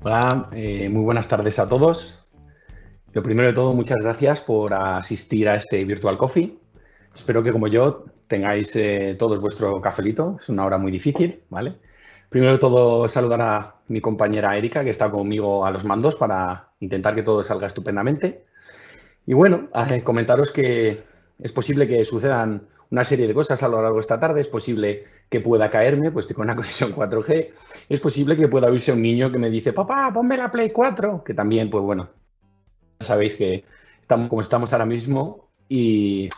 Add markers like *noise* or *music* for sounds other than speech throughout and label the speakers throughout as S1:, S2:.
S1: Hola, eh, muy buenas tardes a todos. Lo primero de todo, muchas gracias por asistir a este Virtual Coffee. Espero que como yo tengáis eh, todos vuestro cafelito. Es una hora muy difícil, ¿vale? Primero de todo, saludar a mi compañera Erika, que está conmigo a los mandos para intentar que todo salga estupendamente. Y bueno, comentaros que es posible que sucedan una serie de cosas a lo largo de esta tarde. Es posible que pueda caerme, pues con una *laughs* conexión 4G. Es posible que pueda oírse un niño que me dice, papá, ponme la Play 4, que también, pues bueno, sabéis que estamos como estamos ahora mismo y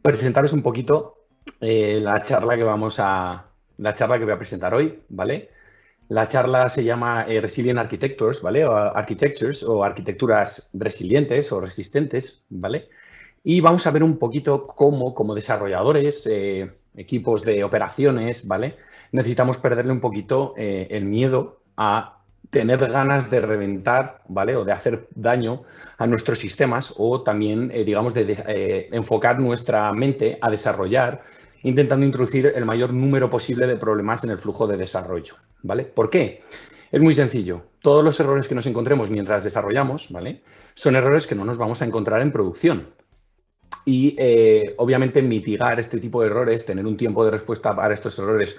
S1: presentaros un poquito eh, la charla que vamos a, la charla que voy a presentar hoy, ¿vale? La charla se llama eh, Resilient Architectures, ¿vale? O Architectures o arquitecturas resilientes o resistentes, ¿vale? Y vamos a ver un poquito cómo, como desarrolladores, eh, equipos de operaciones, ¿vale? Necesitamos perderle un poquito eh, el miedo a tener ganas de reventar, ¿vale? O de hacer daño a nuestros sistemas o también, eh, digamos, de, eh, enfocar nuestra mente a desarrollar, intentando introducir el mayor número posible de problemas en el flujo de desarrollo, ¿vale? ¿Por qué? Es muy sencillo. Todos los errores que nos encontremos mientras desarrollamos, ¿vale? Son errores que no nos vamos a encontrar en producción. Y eh, obviamente mitigar este tipo de errores, tener un tiempo de respuesta para estos errores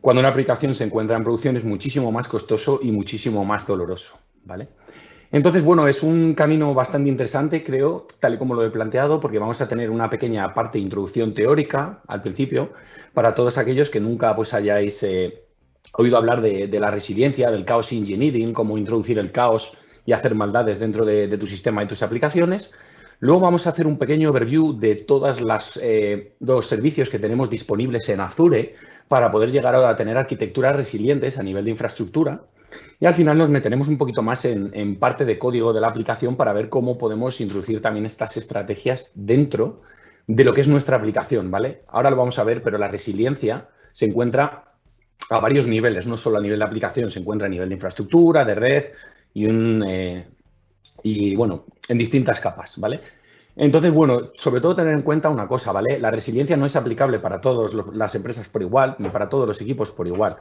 S1: cuando una aplicación se encuentra en producción es muchísimo más costoso y muchísimo más doloroso, ¿vale? Entonces, bueno, es un camino bastante interesante, creo, tal y como lo he planteado, porque vamos a tener una pequeña parte de introducción teórica al principio para todos aquellos que nunca pues, hayáis eh, oído hablar de, la resiliencia, del caos engineering, cómo introducir el caos y hacer maldades dentro de, tu sistema y tus aplicaciones. Luego vamos a hacer un pequeño overview de todos eh, los servicios que tenemos disponibles en Azure para poder llegar a tener arquitecturas resilientes a nivel de infraestructura. Y al final nos meteremos un poquito más en, parte de código de la aplicación para ver cómo podemos introducir también estas estrategias dentro de lo que es nuestra aplicación, ¿vale? Ahora lo vamos a ver, pero la resiliencia se encuentra a varios niveles, no solo a nivel de aplicación, se encuentra a nivel de infraestructura, de red y, un, eh, y bueno, en distintas capas, ¿vale? Entonces, bueno, sobre todo tener en cuenta una cosa, ¿vale? La resiliencia no es aplicable para todas las empresas por igual, ni para todos los equipos por igual.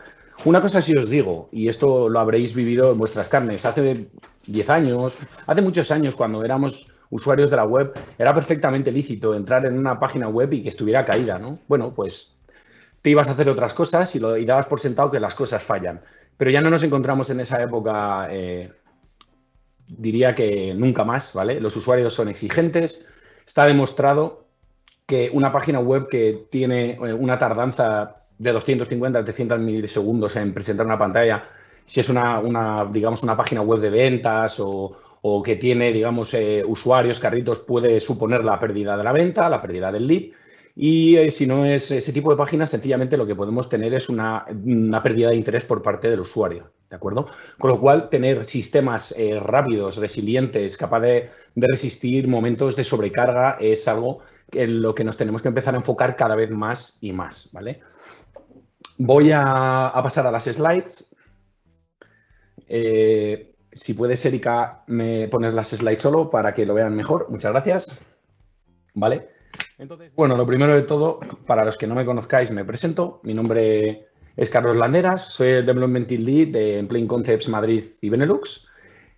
S1: Una cosa sí os digo, y esto lo habréis vivido en vuestras carnes, hace 10 años, hace muchos años cuando éramos usuarios de la web, era perfectamente lícito entrar en una página web y que estuviera caída, ¿no? Bueno, pues te ibas a hacer otras cosas y, lo, dabas por sentado que las cosas fallan. Pero ya no nos encontramos en esa época eh, diría que nunca más, ¿vale? Los usuarios son exigentes. Está demostrado que una página web que tiene eh, una tardanza de 250 a 300 milisegundos en presentar una pantalla, si es una, digamos, una página web de ventas o, que tiene, digamos, eh, usuarios, carritos, puede suponer la pérdida de la venta, la pérdida del lead. Y eh, si no es ese tipo de páginas, sencillamente lo que podemos tener es una, pérdida de interés por parte del usuario. ¿De acuerdo? Con lo cual, tener sistemas eh, rápidos, resilientes, capaz de, resistir momentos de sobrecarga es algo en lo que nos tenemos que empezar a enfocar cada vez más y más. ¿vale? Voy a, pasar a las slides. Eh, si puedes, Erika, me pones las slides solo para que lo vean mejor. Muchas gracias. ¿Vale? Entonces, bueno, lo primero de todo, para los que no me conozcáis, me presento. Mi nombre es Carlos Landeras, soy el Development Lead de Plain Concepts Madrid y Benelux.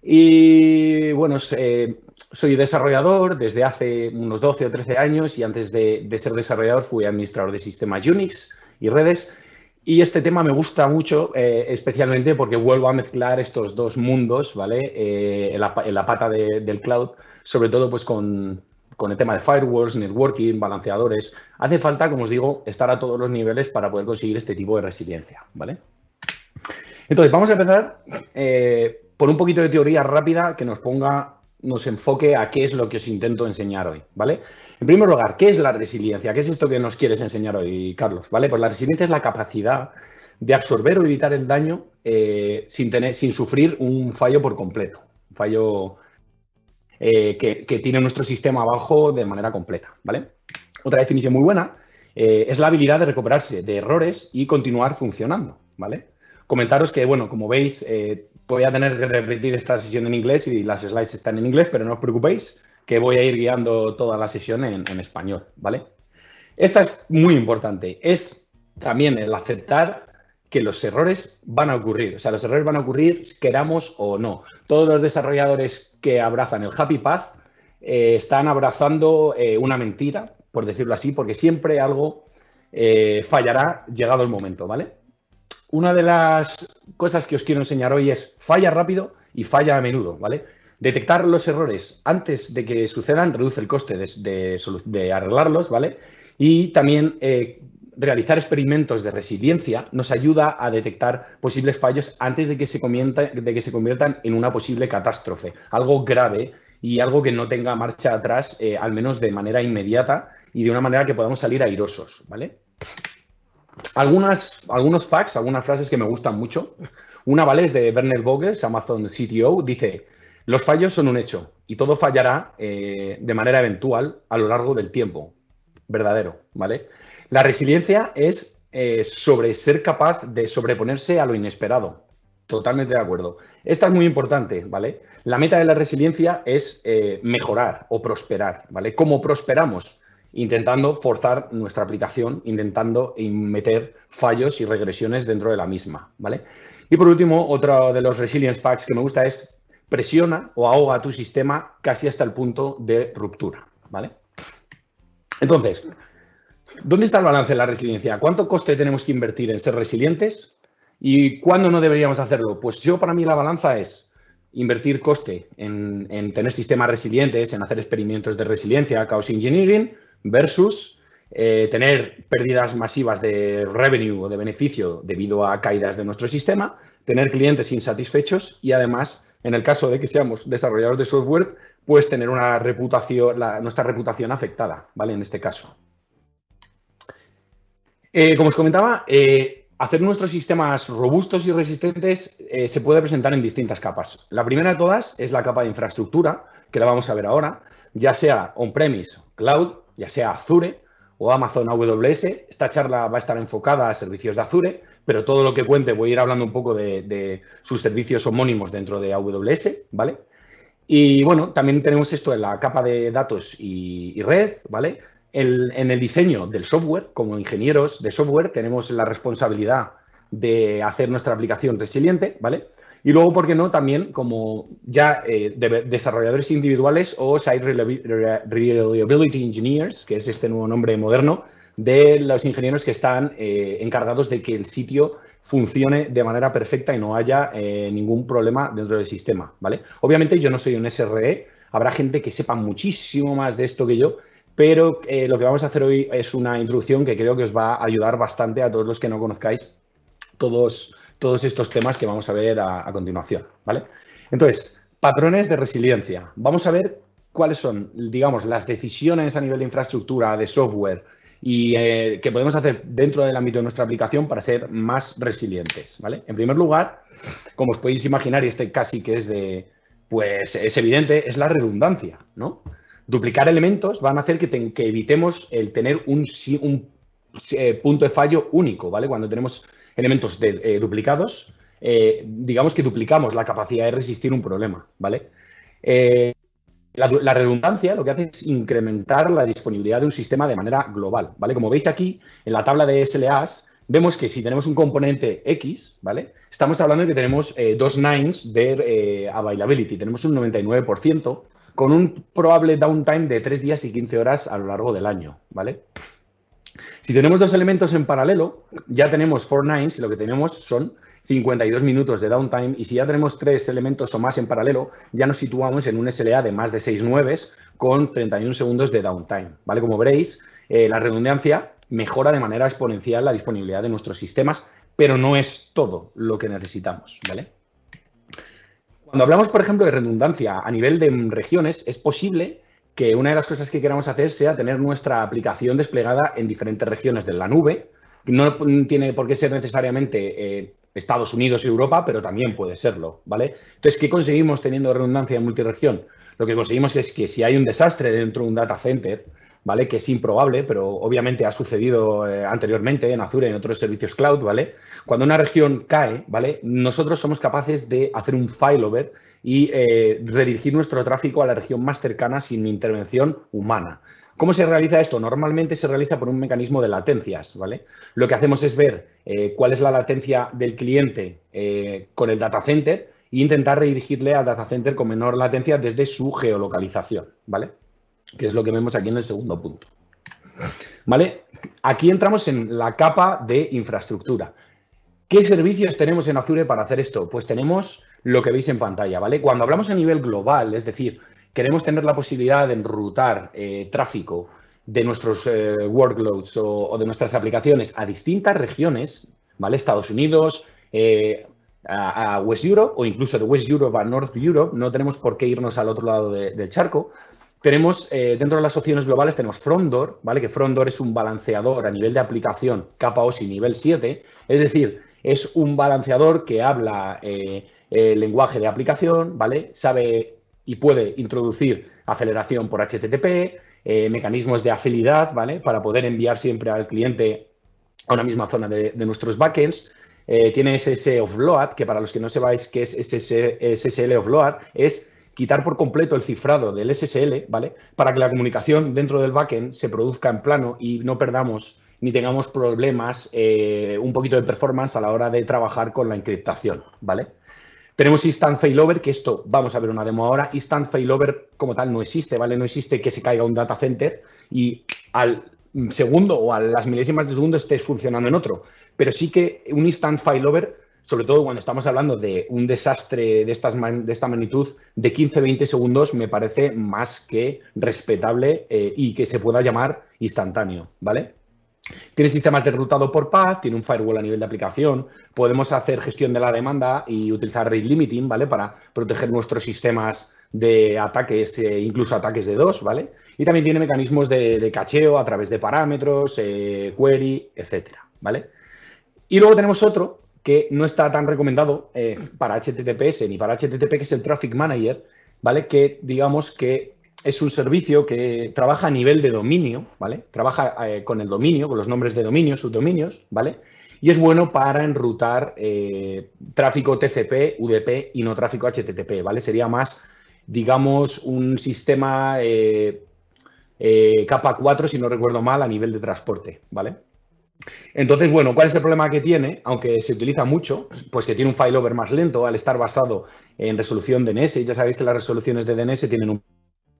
S1: Y bueno, eh, soy desarrollador desde hace unos 12 o 13 años y antes de, ser desarrollador fui administrador de sistemas Unix y redes. Y este tema me gusta mucho, eh, especialmente porque vuelvo a mezclar estos dos mundos, ¿vale? Eh, en, la, pata del cloud, sobre todo pues con, con el tema de firewalls, networking, balanceadores. Hace falta, como os digo, estar a todos los niveles para poder conseguir este tipo de resiliencia, ¿vale? Entonces, vamos a empezar eh, por un poquito de teoría rápida que nos ponga, nos enfoque a qué es lo que os intento enseñar hoy, ¿vale? En primer lugar, ¿qué es la resiliencia? ¿Qué es esto que nos quieres enseñar hoy, Carlos? ¿Vale? Pues la resiliencia es la capacidad de absorber o evitar el daño eh, sin, tener, sin sufrir un fallo por completo, un fallo eh, que, tiene nuestro sistema abajo de manera completa, ¿vale? Otra definición muy buena eh, es la habilidad de recuperarse de errores y continuar funcionando, ¿vale? Comentaros que, bueno, como veis, eh, voy a tener que repetir esta sesión en inglés y las slides están en inglés, pero no os preocupéis que voy a ir guiando toda la sesión en, en español, ¿vale? Esta es muy importante, es también el aceptar que los errores van a ocurrir. O sea, los errores van a ocurrir queramos o no. Todos los desarrolladores que abrazan el Happy Path eh, están abrazando eh, una mentira, por decirlo así, porque siempre algo eh, fallará llegado el momento, ¿vale? Una de las cosas que os quiero enseñar hoy es falla rápido y falla a menudo, ¿vale? Detectar los errores antes de que sucedan reduce el coste de, arreglarlos, ¿vale? Y también realizar experimentos de resiliencia nos ayuda a detectar posibles fallos antes de que se, de que se conviertan en una posible catástrofe, algo grave y algo que no tenga marcha atrás, eh, al menos de manera inmediata y de una manera que podamos salir airosos, ¿vale? Algunas, algunos facts, algunas frases que me gustan mucho. Una, ¿vale? Es de Werner Vogels, Amazon CTO, dice, los fallos son un hecho y todo fallará eh, de manera eventual a lo largo del tiempo. Verdadero, ¿vale? La resiliencia es eh, sobre ser capaz de sobreponerse a lo inesperado. Totalmente de acuerdo. Esta es muy importante, ¿vale? La meta de la resiliencia es eh, mejorar o prosperar, ¿vale? ¿Cómo prosperamos? Intentando forzar nuestra aplicación, intentando meter fallos y regresiones dentro de la misma, ¿vale? Y por último, otro de los resilience facts que me gusta es presiona o ahoga tu sistema casi hasta el punto de ruptura, ¿vale? Entonces, ¿Dónde está el balance de la resiliencia? ¿Cuánto coste tenemos que invertir en ser resilientes? ¿Y cuándo no deberíamos hacerlo? Pues yo para mí la balanza es invertir coste en, tener sistemas resilientes, en hacer experimentos de resiliencia, chaos engineering, versus eh, tener pérdidas masivas de revenue o de beneficio debido a caídas de nuestro sistema, tener clientes insatisfechos y además, en el caso de que seamos desarrolladores de software, pues tener una reputación, nuestra reputación afectada, ¿vale? En este caso. Eh, como os comentaba, eh, hacer nuestros sistemas robustos y resistentes eh, se puede presentar en distintas capas. La primera de todas es la capa de infraestructura, que la vamos a ver ahora, ya sea on-premise, cloud, ya sea Azure o Amazon AWS. Esta charla va a estar enfocada a servicios de Azure, pero todo lo que cuente voy a ir hablando un poco de, sus servicios homónimos dentro de AWS, ¿vale? Y bueno, también tenemos esto en la capa de datos y red, ¿vale? En el diseño del software, como ingenieros de software, tenemos la responsabilidad de hacer nuestra aplicación resiliente, ¿vale? Y luego, ¿por qué no? También como ya eh, desarrolladores individuales o Site Reliability Engineers, que es este nuevo nombre moderno, de los ingenieros que están eh, encargados de que el sitio funcione de manera perfecta y no haya eh, ningún problema dentro del sistema, ¿vale? Obviamente yo no soy un SRE, habrá gente que sepa muchísimo más de esto que yo, pero eh, lo que vamos a hacer hoy es una introducción que creo que os va a ayudar bastante a todos los que no conozcáis todos, todos estos temas que vamos a ver a, continuación, ¿vale? Entonces, patrones de resiliencia. Vamos a ver cuáles son, digamos, las decisiones a nivel de infraestructura, de software y eh, que podemos hacer dentro del ámbito de nuestra aplicación para ser más resilientes, ¿vale? En primer lugar, como os podéis imaginar, y este casi que es de, pues es evidente, es la redundancia, ¿no? Duplicar elementos van a hacer que, evitemos el tener un, eh, punto de fallo único, ¿vale? Cuando tenemos elementos eh, duplicados, eh, digamos que duplicamos la capacidad de resistir un problema, ¿vale? La, redundancia lo que hace es incrementar la disponibilidad de un sistema de manera global, ¿vale? Como veis aquí, en la tabla de SLAs, vemos que si tenemos un componente X, ¿vale? Estamos hablando de que tenemos dos nines de availability, tenemos un 99%, con un probable downtime de 3 días y 15 horas a lo largo del año, ¿vale? Si tenemos dos elementos en paralelo, ya tenemos 4 nines y lo que tenemos son 52 minutos de downtime y si ya tenemos tres elementos o más en paralelo, ya nos situamos en un SLA de más de 6 nueves con 31 segundos de downtime, ¿vale? Como veréis, eh, la redundancia mejora de manera exponencial la disponibilidad de nuestros sistemas, pero no es todo lo que necesitamos, ¿vale? Cuando hablamos, por ejemplo, de redundancia a nivel de regiones, es posible que una de las cosas que queramos hacer sea tener nuestra aplicación desplegada en diferentes regiones de la nube. No tiene por qué ser necesariamente eh, Estados Unidos y Europa, pero también puede serlo, ¿vale? Entonces, ¿qué conseguimos teniendo redundancia en multiregión? Lo que conseguimos es que si hay un desastre dentro de un data center, ¿vale? Que es improbable, pero obviamente ha sucedido eh, anteriormente en Azure y en otros servicios cloud, ¿vale? Cuando una región cae, ¿vale? Nosotros somos capaces de hacer un failover y eh, redirigir nuestro tráfico a la región más cercana sin intervención humana. ¿Cómo se realiza esto? Normalmente se realiza por un mecanismo de latencias, ¿vale? Lo que hacemos es ver eh, cuál es la latencia del cliente eh, con el data center e intentar redirigirle al data center con menor latencia desde su geolocalización, ¿vale? Que es lo que vemos aquí en el segundo punto. ¿Vale? Aquí entramos en la capa de infraestructura. ¿Qué servicios tenemos en Azure para hacer esto? Pues tenemos lo que veis en pantalla, ¿vale? Cuando hablamos a nivel global, es decir, queremos tener la posibilidad de enrutar eh, tráfico de nuestros eh, workloads o, de nuestras aplicaciones a distintas regiones, ¿vale? Estados Unidos, eh, a, West Europe o incluso de West Europe a North Europe, no tenemos por qué irnos al otro lado del charco. Tenemos, dentro de las opciones globales, tenemos Frondor, ¿vale? Que Frondor es un balanceador a nivel de aplicación capa OSI nivel 7, es decir, es un balanceador que habla el lenguaje de aplicación, ¿vale? Sabe y puede introducir aceleración por HTTP, eh, mecanismos de afinidad, ¿vale? Para poder enviar siempre al cliente a una misma zona de, nuestros backends. Eh, tiene SSL offload, que para los que no sepáis qué es SSL offload, es quitar por completo el cifrado del SSL, ¿vale? Para que la comunicación dentro del backend se produzca en plano y no perdamos ni tengamos problemas, eh, un poquito de performance a la hora de trabajar con la encriptación, ¿vale? Tenemos Instant Failover, que esto, vamos a ver una demo ahora. Instant Failover como tal no existe, ¿vale? No existe que se caiga un data center y al segundo o a las milésimas de segundo estés funcionando en otro. Pero sí que un Instant Failover, sobre todo cuando estamos hablando de un desastre de, estas de esta magnitud, de 15-20 segundos, me parece más que respetable eh, y que se pueda llamar instantáneo, ¿vale? Tiene sistemas de rutado por path, tiene un firewall a nivel de aplicación, podemos hacer gestión de la demanda y utilizar rate limiting, ¿vale? Para proteger nuestros sistemas de ataques, eh, incluso ataques de dos, ¿vale? Y también tiene mecanismos de, cacheo a través de parámetros, eh, query, etcétera, ¿vale? Y luego tenemos otro que no está tan recomendado eh, para HTTPS ni para HTTP, que es el Traffic Manager, ¿vale? Que digamos que es un servicio que trabaja a nivel de dominio, ¿vale? Trabaja eh, con el dominio, con los nombres de dominio, subdominios, ¿vale? Y es bueno para enrutar eh, tráfico TCP, UDP y no tráfico HTTP, ¿vale? Sería más, digamos, un sistema eh, capa 4, si no recuerdo mal, a nivel de transporte, ¿vale? Entonces, bueno, ¿cuál es el problema que tiene? Aunque se utiliza mucho, pues que tiene un failover más lento al estar basado en resolución DNS. Ya sabéis que las resoluciones de DNS tienen un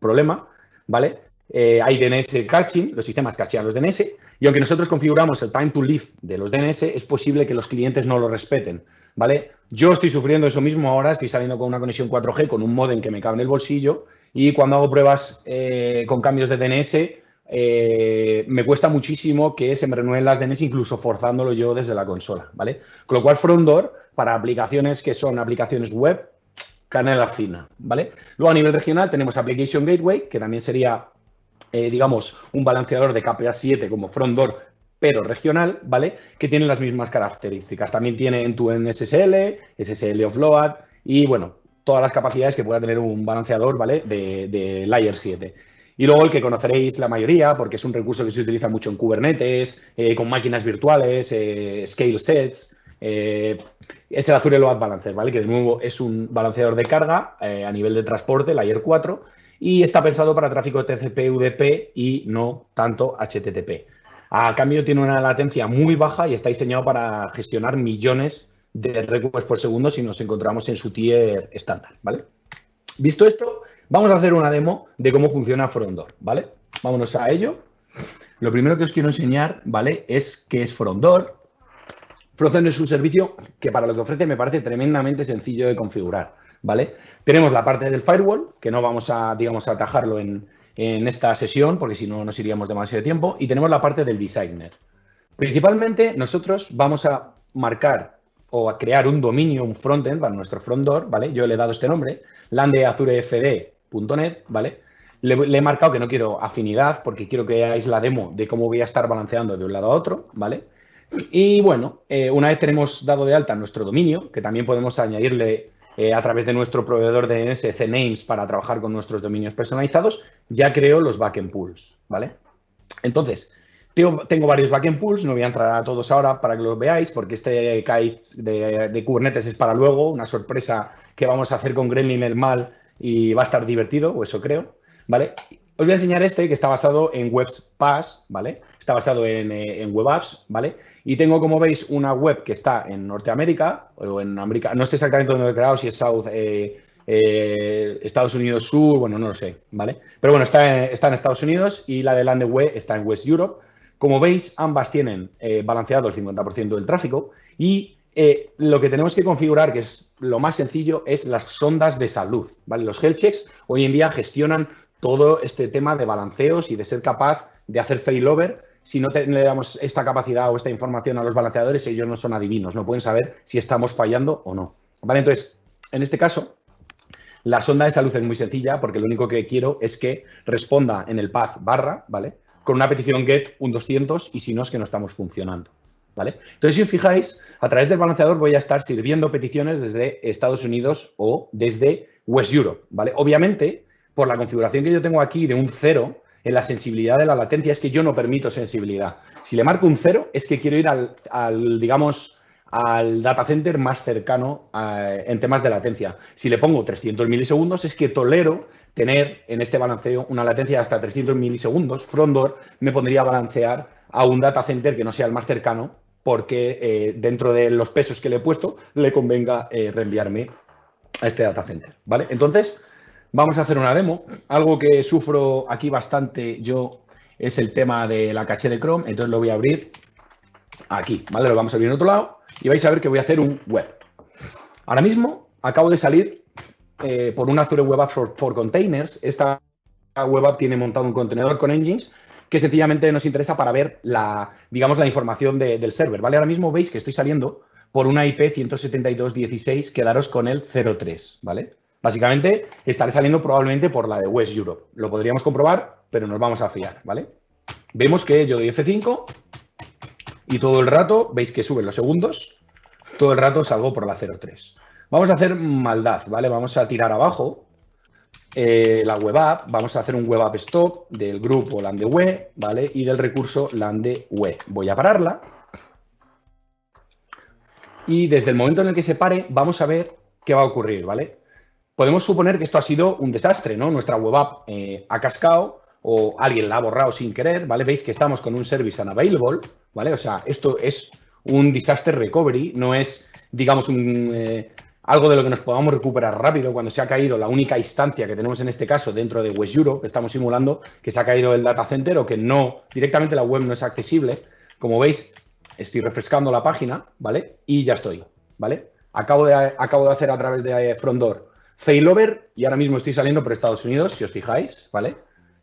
S1: problema, ¿vale? Eh, hay DNS caching, los sistemas cachean los DNS, y aunque nosotros configuramos el time to live de los DNS, es posible que los clientes no lo respeten, ¿vale? Yo estoy sufriendo eso mismo ahora, estoy saliendo con una conexión 4G, con un modem que me cabe en el bolsillo, y cuando hago pruebas eh, con cambios de DNS, eh, me cuesta muchísimo que se me renueven las DNS, incluso forzándolo yo desde la consola, ¿vale? Con lo cual, Frondor, para aplicaciones que son aplicaciones web, canela fina, ¿vale? Luego a nivel regional tenemos Application Gateway, que también sería, eh, digamos, un balanceador de KPA 7 como front door, pero regional, ¿vale? Que tiene las mismas características. También tiene en tu SSL, SSL offload y, bueno, todas las capacidades que pueda tener un balanceador, ¿vale? De, Layer 7. Y luego el que conoceréis la mayoría, porque es un recurso que se utiliza mucho en Kubernetes, eh, con máquinas virtuales, eh, scale sets, eh, es el Azure Load Balancer, ¿vale? Que de nuevo es un balanceador de carga eh, a nivel de transporte, Layer 4, y está pensado para tráfico TCP, UDP y no tanto HTTP. A cambio tiene una latencia muy baja y está diseñado para gestionar millones de requests por segundo si nos encontramos en su tier estándar, ¿vale? Visto esto, vamos a hacer una demo de cómo funciona Frondor, ¿vale? Vámonos a ello. Lo primero que os quiero enseñar, ¿vale? Es qué es Frondor, Frozen es un servicio que para lo que ofrece me parece tremendamente sencillo de configurar, ¿vale? Tenemos la parte del firewall, que no vamos a, digamos, atajarlo en, esta sesión, porque si no nos iríamos demasiado tiempo, y tenemos la parte del designer. Principalmente nosotros vamos a marcar o a crear un dominio, un frontend para nuestro front door, ¿vale? Yo le he dado este nombre, landezurefd.net, ¿vale? Le, le, he marcado que no quiero afinidad porque quiero que veáis la demo de cómo voy a estar balanceando de un lado a otro, ¿vale? Y bueno, eh, una vez tenemos dado de alta nuestro dominio, que también podemos añadirle eh, a través de nuestro proveedor de DNS CNames para trabajar con nuestros dominios personalizados, ya creo los backend pools, ¿vale? Entonces, tengo, varios backend pools, no voy a entrar a todos ahora para que los veáis, porque este kite de, de Kubernetes es para luego, una sorpresa que vamos a hacer con Gremlin el mal y va a estar divertido, o eso creo, ¿vale? os voy a enseñar este que está basado en Webs Pass, ¿vale? Está basado en, eh, en Web Apps, ¿vale? Y tengo, como veis, una web que está en Norteamérica o en América, no sé exactamente dónde he creado, si es South, eh, eh, Estados Unidos Sur, bueno, no lo sé, ¿vale? Pero bueno, está, está en Estados Unidos y la de Landeway está en West Europe. Como veis, ambas tienen balanceado el 50% del tráfico y lo que tenemos que configurar, que es lo más sencillo, es las sondas de salud, ¿vale? Los health checks hoy en día gestionan todo este tema de balanceos y de ser capaz de hacer failover si no le damos esta capacidad o esta información a los balanceadores, ellos no son adivinos, no pueden saber si estamos fallando o no. ¿Vale? Entonces, en este caso, la sonda de salud es muy sencilla porque lo único que quiero es que responda en el path barra, ¿vale? Con una petición get un 200 y si no es que no estamos funcionando, ¿vale? Entonces, si os fijáis, a través del balanceador voy a estar sirviendo peticiones desde Estados Unidos o desde West Europe, ¿vale? Obviamente, por la configuración que yo tengo aquí de un cero, en la sensibilidad de la latencia es que yo no permito sensibilidad. Si le marco un cero es que quiero ir al, digamos, al data center más cercano eh, en temas de latencia. Si le pongo 300 milisegundos es que tolero tener en este balanceo una latencia de hasta 300 milisegundos. Frondor me pondría a balancear a un data center que no sea el más cercano porque eh, dentro de los pesos que le he puesto le convenga eh, reenviarme a este data center. ¿vale? Entonces, Vamos a hacer una demo. Algo que sufro aquí bastante yo es el tema de la caché de Chrome. Entonces lo voy a abrir aquí, ¿vale? Lo vamos a abrir en otro lado y vais a ver que voy a hacer un web. Ahora mismo acabo de salir eh, por un Azure Web App for, Containers. Esta web app tiene montado un contenedor con engines que sencillamente nos interesa para ver la, digamos, la información del server, ¿vale? Ahora mismo veis que estoy saliendo por una IP 172.16, quedaros con el 03, ¿vale? Básicamente, estaré saliendo probablemente por la de West Europe. Lo podríamos comprobar, pero nos vamos a fiar, ¿vale? Vemos que yo doy F5 y todo el rato, veis que suben los segundos, todo el rato salgo por la 03. Vamos a hacer maldad, ¿vale? Vamos a tirar abajo eh, la web app, vamos a hacer un web app stop del grupo landeweb, ¿vale? Y del recurso landeweb. Voy a pararla. Y desde el momento en el que se pare, vamos a ver qué va a ocurrir, ¿vale? Podemos suponer que esto ha sido un desastre, ¿no? Nuestra web app eh, ha cascado o alguien la ha borrado sin querer, ¿vale? Veis que estamos con un service unavailable, ¿vale? O sea, esto es un disaster recovery, no es, digamos, un, eh, algo de lo que nos podamos recuperar rápido cuando se ha caído la única instancia que tenemos en este caso dentro de West Europe, que estamos simulando que se ha caído el data center o que no, directamente la web no es accesible. Como veis, estoy refrescando la página, ¿vale? Y ya estoy, ¿vale? Acabo de, acabo de hacer a través de eh, Frontdoor failover y ahora mismo estoy saliendo por Estados Unidos, si os fijáis, ¿vale?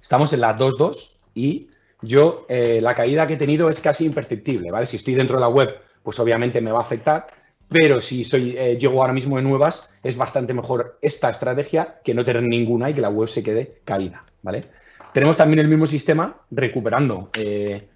S1: Estamos en la 2.2 y yo eh, la caída que he tenido es casi imperceptible, ¿vale? Si estoy dentro de la web, pues obviamente me va a afectar, pero si soy, eh, llego ahora mismo de nuevas, es bastante mejor esta estrategia que no tener ninguna y que la web se quede caída, ¿vale? Tenemos también el mismo sistema recuperando eh,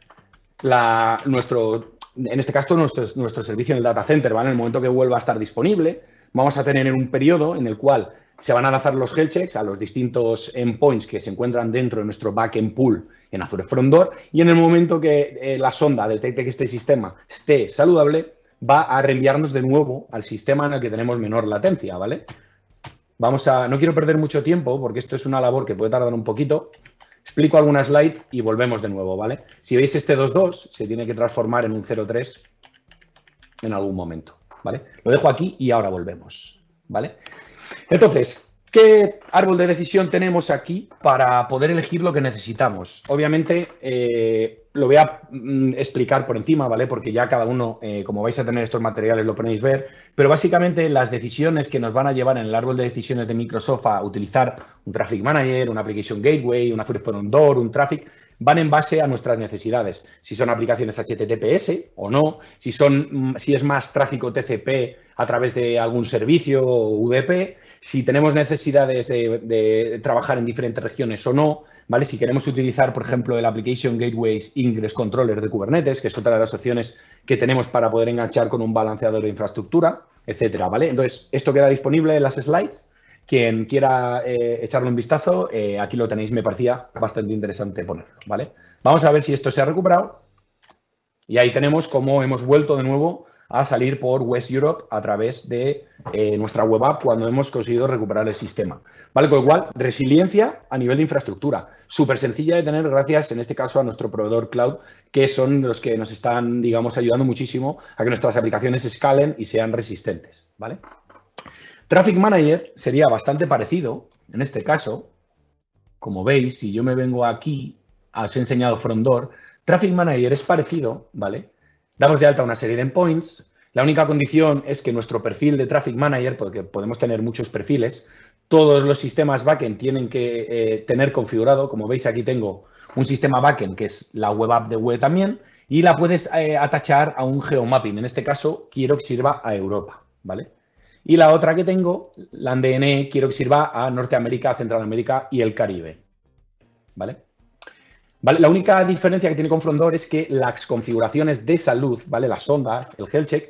S1: la, nuestro, en este caso, nuestro, nuestro servicio en el data center, ¿vale? En el momento que vuelva a estar disponible, vamos a tener un periodo en el cual se van a lanzar los health checks a los distintos endpoints que se encuentran dentro de nuestro backend pool en Azure Front Door y en el momento que eh, la sonda detecte que este sistema esté saludable, va a reenviarnos de nuevo al sistema en el que tenemos menor latencia, ¿vale? Vamos a, no quiero perder mucho tiempo porque esto es una labor que puede tardar un poquito. Explico alguna slide y volvemos de nuevo, ¿vale? Si veis este 2.2, se tiene que transformar en un 0.3 en algún momento. ¿Vale? Lo dejo aquí y ahora volvemos, ¿vale? Entonces, ¿qué árbol de decisión tenemos aquí para poder elegir lo que necesitamos? Obviamente, eh, lo voy a mm, explicar por encima, ¿vale? Porque ya cada uno, eh, como vais a tener estos materiales, lo podéis ver, pero básicamente las decisiones que nos van a llevar en el árbol de decisiones de Microsoft a utilizar un Traffic Manager, una Application Gateway, una Front Door, un Traffic, van en base a nuestras necesidades. Si son aplicaciones HTTPS o no, si, son, mm, si es más tráfico TCP a través de algún servicio o UDP, si tenemos necesidades de, trabajar en diferentes regiones o no, ¿vale? Si queremos utilizar, por ejemplo, el Application Gateways Ingress Controller de Kubernetes, que es otra de las opciones que tenemos para poder enganchar con un balanceador de infraestructura, etcétera, ¿vale? Entonces, esto queda disponible en las slides quien quiera eh, echarle un vistazo, eh, aquí lo tenéis, me parecía bastante interesante ponerlo, ¿vale? Vamos a ver si esto se ha recuperado. Y ahí tenemos cómo hemos vuelto de nuevo a salir por West Europe a través de eh, nuestra web app cuando hemos conseguido recuperar el sistema. ¿Vale? Con lo cual, resiliencia a nivel de infraestructura. Súper sencilla de tener gracias, en este caso, a nuestro proveedor cloud, que son los que nos están, digamos, ayudando muchísimo a que nuestras aplicaciones escalen y sean resistentes. ¿Vale? Traffic Manager sería bastante parecido, en este caso, como veis, si yo me vengo aquí, os he enseñado Frondor, Traffic Manager es parecido, ¿vale? Damos de alta una serie de endpoints. La única condición es que nuestro perfil de Traffic Manager, porque podemos tener muchos perfiles, todos los sistemas backend tienen que eh, tener configurado, como veis aquí tengo un sistema backend que es la web app de web también, y la puedes eh, atachar a un geomapping. En este caso, quiero que sirva a Europa, ¿vale? Y la otra que tengo, la DNE, quiero que sirva a Norteamérica, Centroamérica y el Caribe, ¿vale? La única diferencia que tiene con Frondor es que las configuraciones de salud, ¿vale? Las ondas, el health check,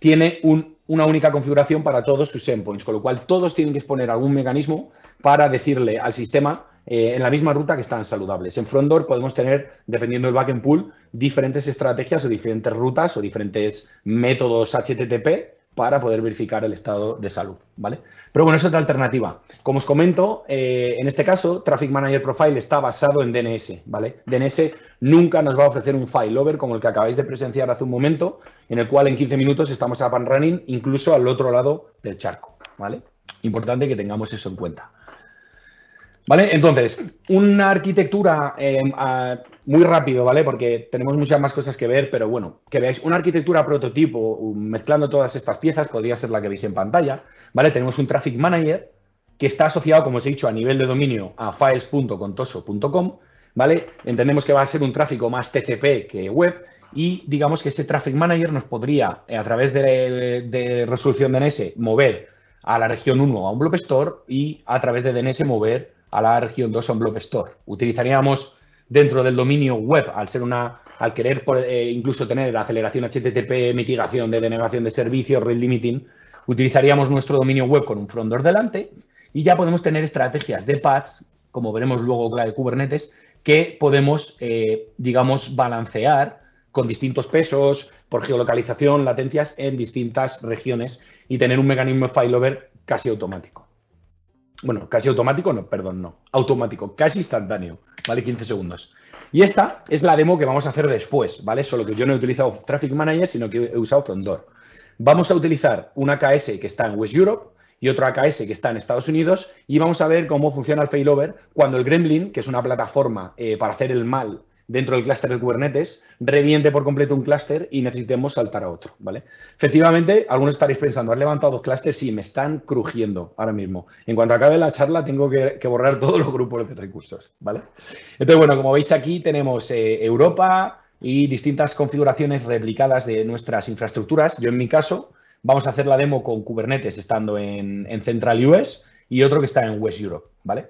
S1: tiene una única configuración para todos sus endpoints, con lo cual todos tienen que exponer algún mecanismo para decirle al sistema eh, en la misma ruta que están saludables. En Frondor podemos tener, dependiendo del backend pool, diferentes estrategias o diferentes rutas o diferentes métodos HTTP para poder verificar el estado de salud, ¿vale? Pero bueno, es otra alternativa. Como os comento, eh, en este caso, Traffic Manager Profile está basado en DNS, ¿vale? DNS nunca nos va a ofrecer un failover como el que acabáis de presenciar hace un momento, en el cual en 15 minutos estamos up and running, incluso al otro lado del charco, ¿vale? Importante que tengamos eso en cuenta. ¿Vale? Entonces, una arquitectura eh, muy rápido, ¿vale? Porque tenemos muchas más cosas que ver, pero bueno, que veáis una arquitectura prototipo mezclando todas estas piezas, podría ser la que veis en pantalla, ¿vale? Tenemos un Traffic Manager que está asociado, como os he dicho, a nivel de dominio a files.contoso.com, ¿vale? Entendemos que va a ser un tráfico más TCP que web y digamos que ese Traffic Manager nos podría, a través de, de resolución DNS, mover a la región 1 a un Blob Store y a través de DNS mover a la región 2 on Blob Store. Utilizaríamos dentro del dominio web, al ser una, al querer eh, incluso tener la aceleración HTTP, mitigación de denegación de servicios, rate limiting, utilizaríamos nuestro dominio web con un front door delante y ya podemos tener estrategias de paths, como veremos luego con la de Kubernetes, que podemos, eh, digamos, balancear con distintos pesos, por geolocalización, latencias en distintas regiones y tener un mecanismo de failover casi automático. Bueno, casi automático, no, perdón, no. Automático, casi instantáneo, ¿vale? 15 segundos. Y esta es la demo que vamos a hacer después, ¿vale? Solo que yo no he utilizado Traffic Manager, sino que he usado Frondor. Vamos a utilizar una AKS que está en West Europe y otra AKS que está en Estados Unidos y vamos a ver cómo funciona el failover cuando el Gremlin, que es una plataforma eh, para hacer el mal dentro del clúster de Kubernetes, reviente por completo un clúster y necesitemos saltar a otro, ¿vale? Efectivamente, algunos estaréis pensando, ¿has levantado dos clústeres? Sí, me están crujiendo ahora mismo. En cuanto acabe la charla, tengo que, borrar todos los grupos de recursos, ¿vale? Entonces, bueno, como veis aquí tenemos eh, Europa y distintas configuraciones replicadas de nuestras infraestructuras. Yo, en mi caso, vamos a hacer la demo con Kubernetes estando en, en Central US y otro que está en West Europe, ¿vale?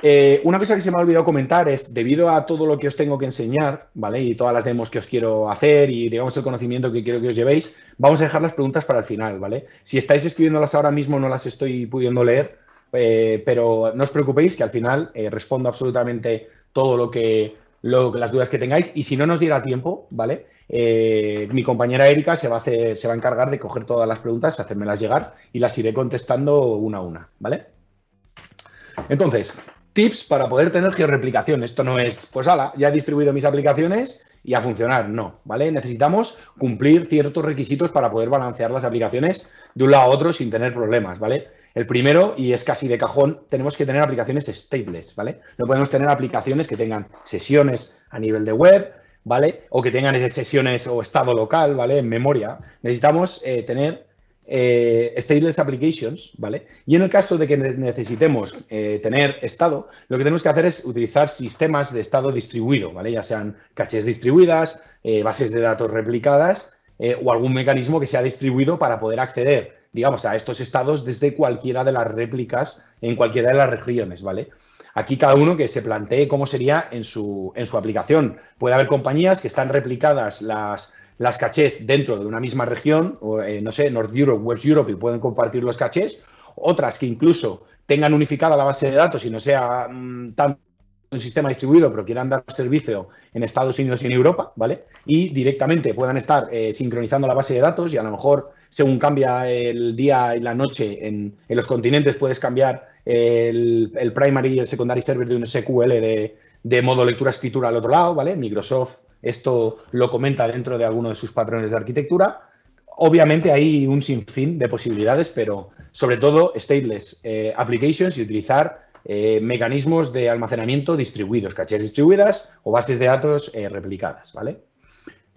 S1: Eh, una cosa que se me ha olvidado comentar es, debido a todo lo que os tengo que enseñar, ¿vale? Y todas las demos que os quiero hacer y, digamos, el conocimiento que quiero que os llevéis, vamos a dejar las preguntas para el final, ¿vale? Si estáis escribiéndolas ahora mismo no las estoy pudiendo leer, eh, pero no os preocupéis que al final eh, respondo absolutamente todo lo que, lo, las dudas que tengáis y si no nos diera tiempo, ¿vale? mi compañera Erika se va, a se va a encargar de coger todas las preguntas, hacérmelas llegar y las iré contestando una a una, ¿vale? Entonces, tips para poder tener georreplicación. Esto no es, pues ala, ya he distribuido mis aplicaciones y a funcionar. No, ¿vale? Necesitamos cumplir ciertos requisitos para poder balancear las aplicaciones de un lado a otro sin tener problemas, ¿vale? El primero, y es casi de cajón, tenemos que tener aplicaciones stateless, ¿vale? No podemos tener aplicaciones que tengan sesiones a nivel de web, ¿vale? O que tengan sesiones o estado local, ¿vale? En memoria. Necesitamos eh, tener eh, stateless applications, ¿vale? Y en el caso de que necesitemos eh, tener estado, lo que tenemos que hacer es utilizar sistemas de estado distribuido, ¿vale? Ya sean caches distribuidas, eh, bases de datos replicadas o algún mecanismo que sea distribuido para poder acceder, digamos, a estos estados desde cualquiera de las réplicas en cualquiera de las regiones, ¿vale? Aquí cada uno que se plantee cómo sería en su, en su aplicación. Puede haber compañías que están replicadas las, las cachés dentro de una misma región, o, eh, no sé, North Europe, West Europe, y pueden compartir los cachés, otras que incluso tengan unificada la base de datos y no sea mm, tan un sistema distribuido, pero quieran dar servicio en Estados Unidos y en Europa, ¿vale? Y directamente puedan estar eh, sincronizando la base de datos y a lo mejor, según cambia el día y la noche en, los continentes, puedes cambiar el, primary y el secondary server de un SQL de, de modo lectura-escritura al otro lado, ¿vale? Microsoft esto lo comenta dentro de alguno de sus patrones de arquitectura. Obviamente hay un sinfín de posibilidades, pero sobre todo stateless eh, applications y utilizar eh, mecanismos de almacenamiento distribuidos, cachés distribuidas o bases de datos eh, replicadas, ¿vale?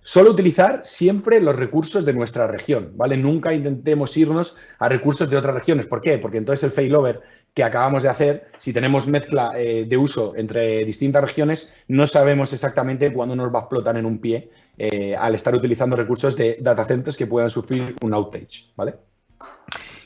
S1: Solo utilizar siempre los recursos de nuestra región, ¿vale? Nunca intentemos irnos a recursos de otras regiones. ¿Por qué? Porque entonces el failover que acabamos de hacer, si tenemos mezcla eh, de uso entre distintas regiones, no sabemos exactamente cuándo nos va a explotar en un pie al estar utilizando recursos de data centers que puedan sufrir un outage, ¿vale?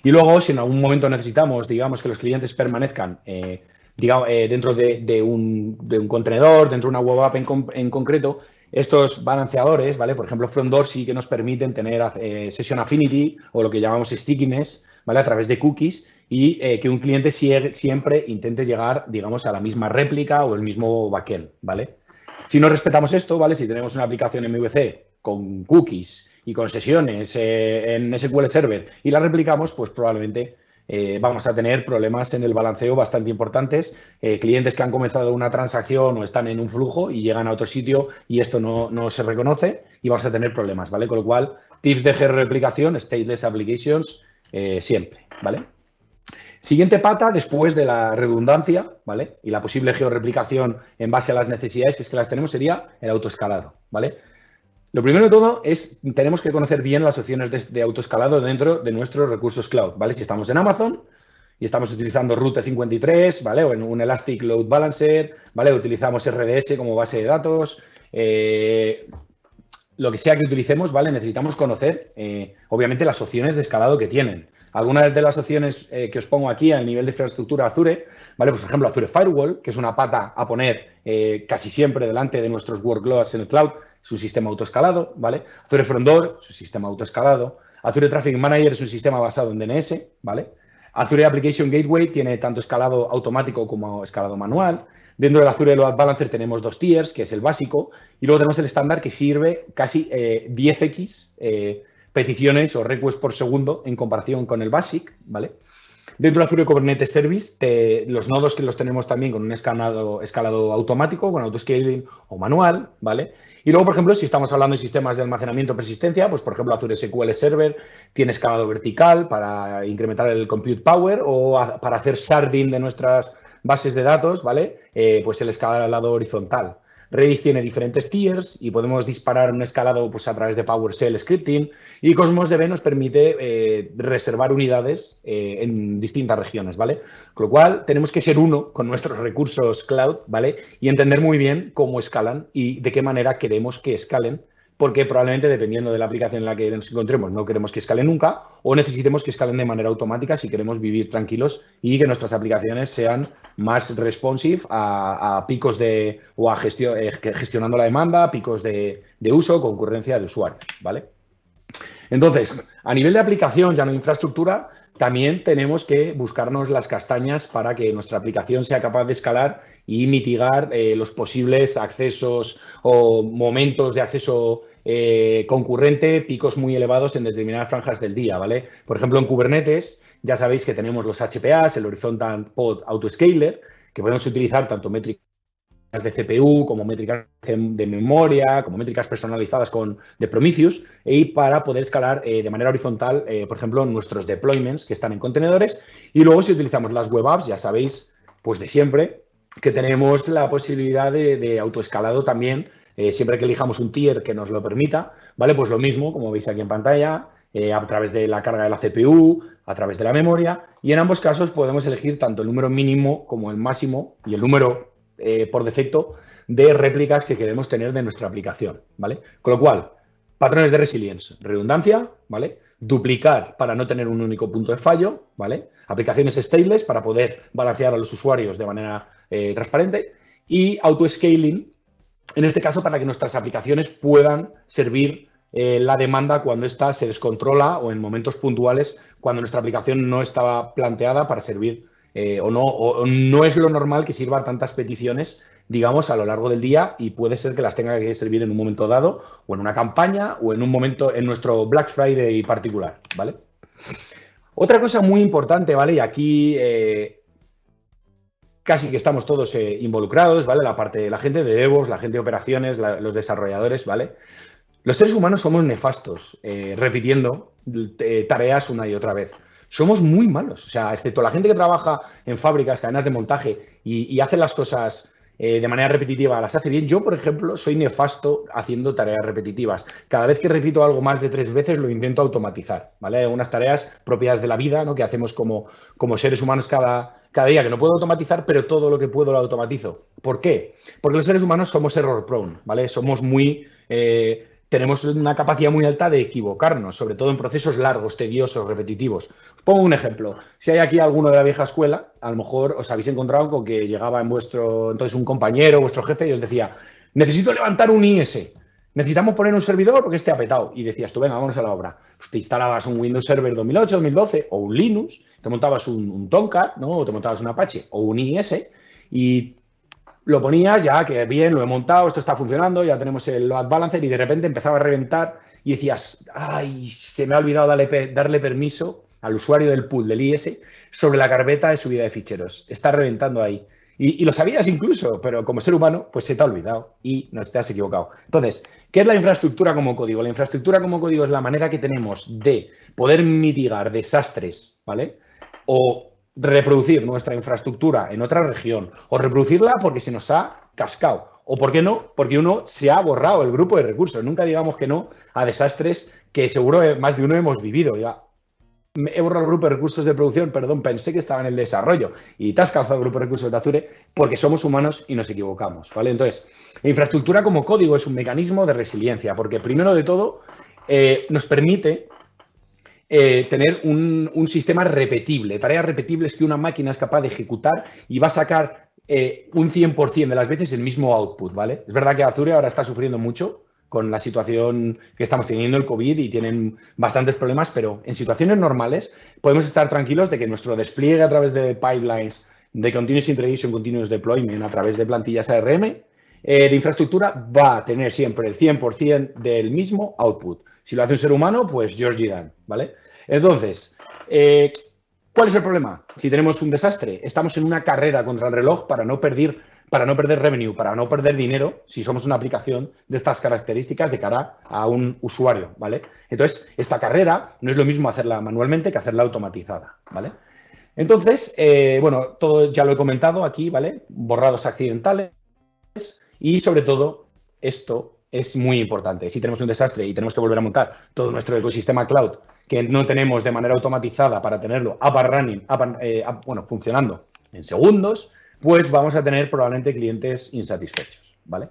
S1: Y luego, si en algún momento necesitamos, digamos, que los clientes permanezcan eh, eh, dentro de, un, contenedor, dentro de una web app en, concreto, estos balanceadores, ¿vale? Por ejemplo, Front sí que nos permiten tener eh, Session Affinity o lo que llamamos stickiness, ¿vale? A través de cookies y que un cliente siempre intente llegar, digamos, a la misma réplica o el mismo backend, ¿vale? Si no respetamos esto, ¿vale? Si tenemos una aplicación MVC con cookies y con sesiones eh, en SQL Server y la replicamos, pues probablemente eh, vamos a tener problemas en el balanceo bastante importantes. Eh, clientes que han comenzado una transacción o están en un flujo y llegan a otro sitio y esto no, se reconoce y vamos a tener problemas, ¿vale? Con lo cual, tips de replicación, stateless applications, siempre, ¿vale? Siguiente pata, después de la redundancia, ¿vale? Y la posible georreplicación en base a las necesidades es que las tenemos, sería el autoescalado, ¿vale? Lo primero de todo es, tenemos que conocer bien las opciones de, autoescalado dentro de nuestros recursos cloud, ¿vale? Si estamos en Amazon y estamos utilizando Route 53, ¿vale? O en un Elastic Load Balancer, ¿vale? Utilizamos RDS como base de datos, eh, lo que sea que utilicemos, ¿vale? Necesitamos conocer, eh, obviamente, las opciones de escalado que tienen. Algunas de las opciones eh, que os pongo aquí a nivel de infraestructura Azure, ¿vale? Pues, por ejemplo, Azure Firewall, que es una pata a poner casi siempre delante de nuestros workloads en el cloud, su sistema autoescalado, ¿vale? Azure Front su sistema autoescalado. Azure Traffic Manager es un sistema basado en DNS, ¿vale? Azure Application Gateway tiene tanto escalado automático como escalado manual. Dentro del Azure Load Balancer tenemos dos tiers, que es el básico, y luego tenemos el estándar que sirve casi 10x eh, eh, peticiones o requests por segundo en comparación con el Basic, ¿vale? Dentro de Azure Kubernetes Service, los nodos que los tenemos también con un escalado, escalado automático, con autoscaling o manual, ¿vale? Y luego, por ejemplo, si estamos hablando de sistemas de almacenamiento persistencia, pues por ejemplo, Azure SQL Server tiene escalado vertical para incrementar el compute power o para hacer sharding de nuestras bases de datos, ¿vale? Eh, pues el escalado horizontal. Redis tiene diferentes tiers y podemos disparar un escalado pues, a través de PowerShell scripting y Cosmos DB nos permite eh, reservar unidades eh, en distintas regiones, ¿vale? Con lo cual, tenemos que ser uno con nuestros recursos cloud, ¿vale? Y entender muy bien cómo escalan y de qué manera queremos que escalen porque probablemente dependiendo de la aplicación en la que nos encontremos no queremos que escalen nunca o necesitemos que escalen de manera automática si queremos vivir tranquilos y que nuestras aplicaciones sean más responsive a, picos de o a gestión, eh, gestionando la demanda, picos de, de uso, concurrencia de usuarios, ¿vale? Entonces, a nivel de aplicación, ya no infraestructura, también tenemos que buscarnos las castañas para que nuestra aplicación sea capaz de escalar y mitigar eh, los posibles accesos o momentos de acceso eh, concurrente, picos muy elevados en determinadas franjas del día, ¿vale? Por ejemplo, en Kubernetes ya sabéis que tenemos los HPAs, el Horizontal Pod Autoscaler, que podemos utilizar tanto métricas de CPU, como métricas de memoria, como métricas personalizadas con de Prometheus, y para poder escalar eh, de manera horizontal, por ejemplo, nuestros deployments que están en contenedores. Y luego, si utilizamos las web apps, ya sabéis, pues de siempre, que tenemos la posibilidad de, autoescalado también, eh, siempre que elijamos un tier que nos lo permita, ¿vale? Pues lo mismo, como veis aquí en pantalla, a través de la carga de la CPU, a través de la memoria, y en ambos casos podemos elegir tanto el número mínimo como el máximo y el número eh, por defecto de réplicas que queremos tener de nuestra aplicación, ¿vale? Con lo cual, patrones de resilience, redundancia, ¿vale? Duplicar para no tener un único punto de fallo, ¿vale? Aplicaciones stateless para poder balancear a los usuarios de manera eh, transparente y auto-scaling, en este caso para que nuestras aplicaciones puedan servir eh, la demanda cuando ésta se descontrola o en momentos puntuales cuando nuestra aplicación no estaba planteada para servir eh, o, no, no es lo normal que sirva tantas peticiones digamos, a lo largo del día y puede ser que las tenga que servir en un momento dado o en una campaña o en un momento en nuestro Black Friday particular, ¿vale? Otra cosa muy importante, ¿vale? Y aquí casi que estamos todos eh, involucrados, ¿vale? La parte de la gente de DevOps, la gente de operaciones, los desarrolladores, ¿vale? Los seres humanos somos nefastos, eh, repitiendo tareas una y otra vez somos muy malos. O sea, excepto la gente que trabaja en fábricas, cadenas de montaje y, hace las cosas eh, de manera repetitiva, las hace bien. Yo, por ejemplo, soy nefasto haciendo tareas repetitivas. Cada vez que repito algo más de tres veces, lo intento automatizar, ¿vale? Unas tareas propias de la vida, ¿no? Que hacemos como, como seres humanos cada, cada día, que no puedo automatizar, pero todo lo que puedo lo automatizo. ¿Por qué? Porque los seres humanos somos error prone, ¿vale? Somos muy... Eh, tenemos una capacidad muy alta de equivocarnos, sobre todo en procesos largos, tediosos, repetitivos. Os pongo un ejemplo. Si hay aquí alguno de la vieja escuela, a lo mejor os habéis encontrado con que llegaba en vuestro, entonces un compañero, vuestro jefe, y os decía, necesito levantar un IS, necesitamos poner un servidor porque esté apetado. Y decías tú, venga, vamos a la obra. Pues te instalabas un Windows Server 2008, 2012 o un Linux, te montabas un, un ¿no? o te montabas un Apache o un IS y lo ponías ya, que bien, lo he montado, esto está funcionando, ya tenemos el load balancer y de repente empezaba a reventar y decías, ay, se me ha olvidado darle, darle permiso al usuario del pool del IS sobre la carpeta de subida de ficheros. Está reventando ahí. Y, lo sabías incluso, pero como ser humano, pues se te ha olvidado y no te has equivocado. Entonces, ¿qué es la infraestructura como código? La infraestructura como código es la manera que tenemos de poder mitigar desastres, ¿vale? O reproducir nuestra infraestructura en otra región o reproducirla porque se nos ha cascado. O, ¿por qué no? Porque uno se ha borrado el grupo de recursos. Nunca digamos que no a desastres que seguro más de uno hemos vivido. He borrado el grupo de recursos de producción, perdón, pensé que estaba en el desarrollo y te has calzado el grupo de recursos de Azure porque somos humanos y nos equivocamos, ¿vale? Entonces, infraestructura como código es un mecanismo de resiliencia porque primero de todo eh, nos permite eh, tener un, sistema repetible, tareas repetibles que una máquina es capaz de ejecutar y va a sacar eh, un 100% de las veces el mismo output, ¿vale? Es verdad que Azure ahora está sufriendo mucho con la situación que estamos teniendo el COVID y tienen bastantes problemas, pero en situaciones normales podemos estar tranquilos de que nuestro despliegue a través de pipelines de Continuous Integration, Continuous Deployment, a través de plantillas ARM, eh, de infraestructura, va a tener siempre el 100% del mismo output. Si lo hace un ser humano, pues Georgie Dan, ¿vale? Entonces, eh, ¿cuál es el problema? Si tenemos un desastre, estamos en una carrera contra el reloj para no perder, para no perder revenue, para no perder dinero, si somos una aplicación de estas características de cara a un usuario, ¿vale? Entonces, esta carrera no es lo mismo hacerla manualmente que hacerla automatizada, ¿vale? Entonces, eh, bueno, todo ya lo he comentado aquí, ¿vale? Borrados accidentales y sobre todo esto es muy importante. Si tenemos un desastre y tenemos que volver a montar todo nuestro ecosistema cloud que no tenemos de manera automatizada para tenerlo up and running, eh, bueno, funcionando en segundos, pues vamos a tener probablemente clientes insatisfechos, ¿vale?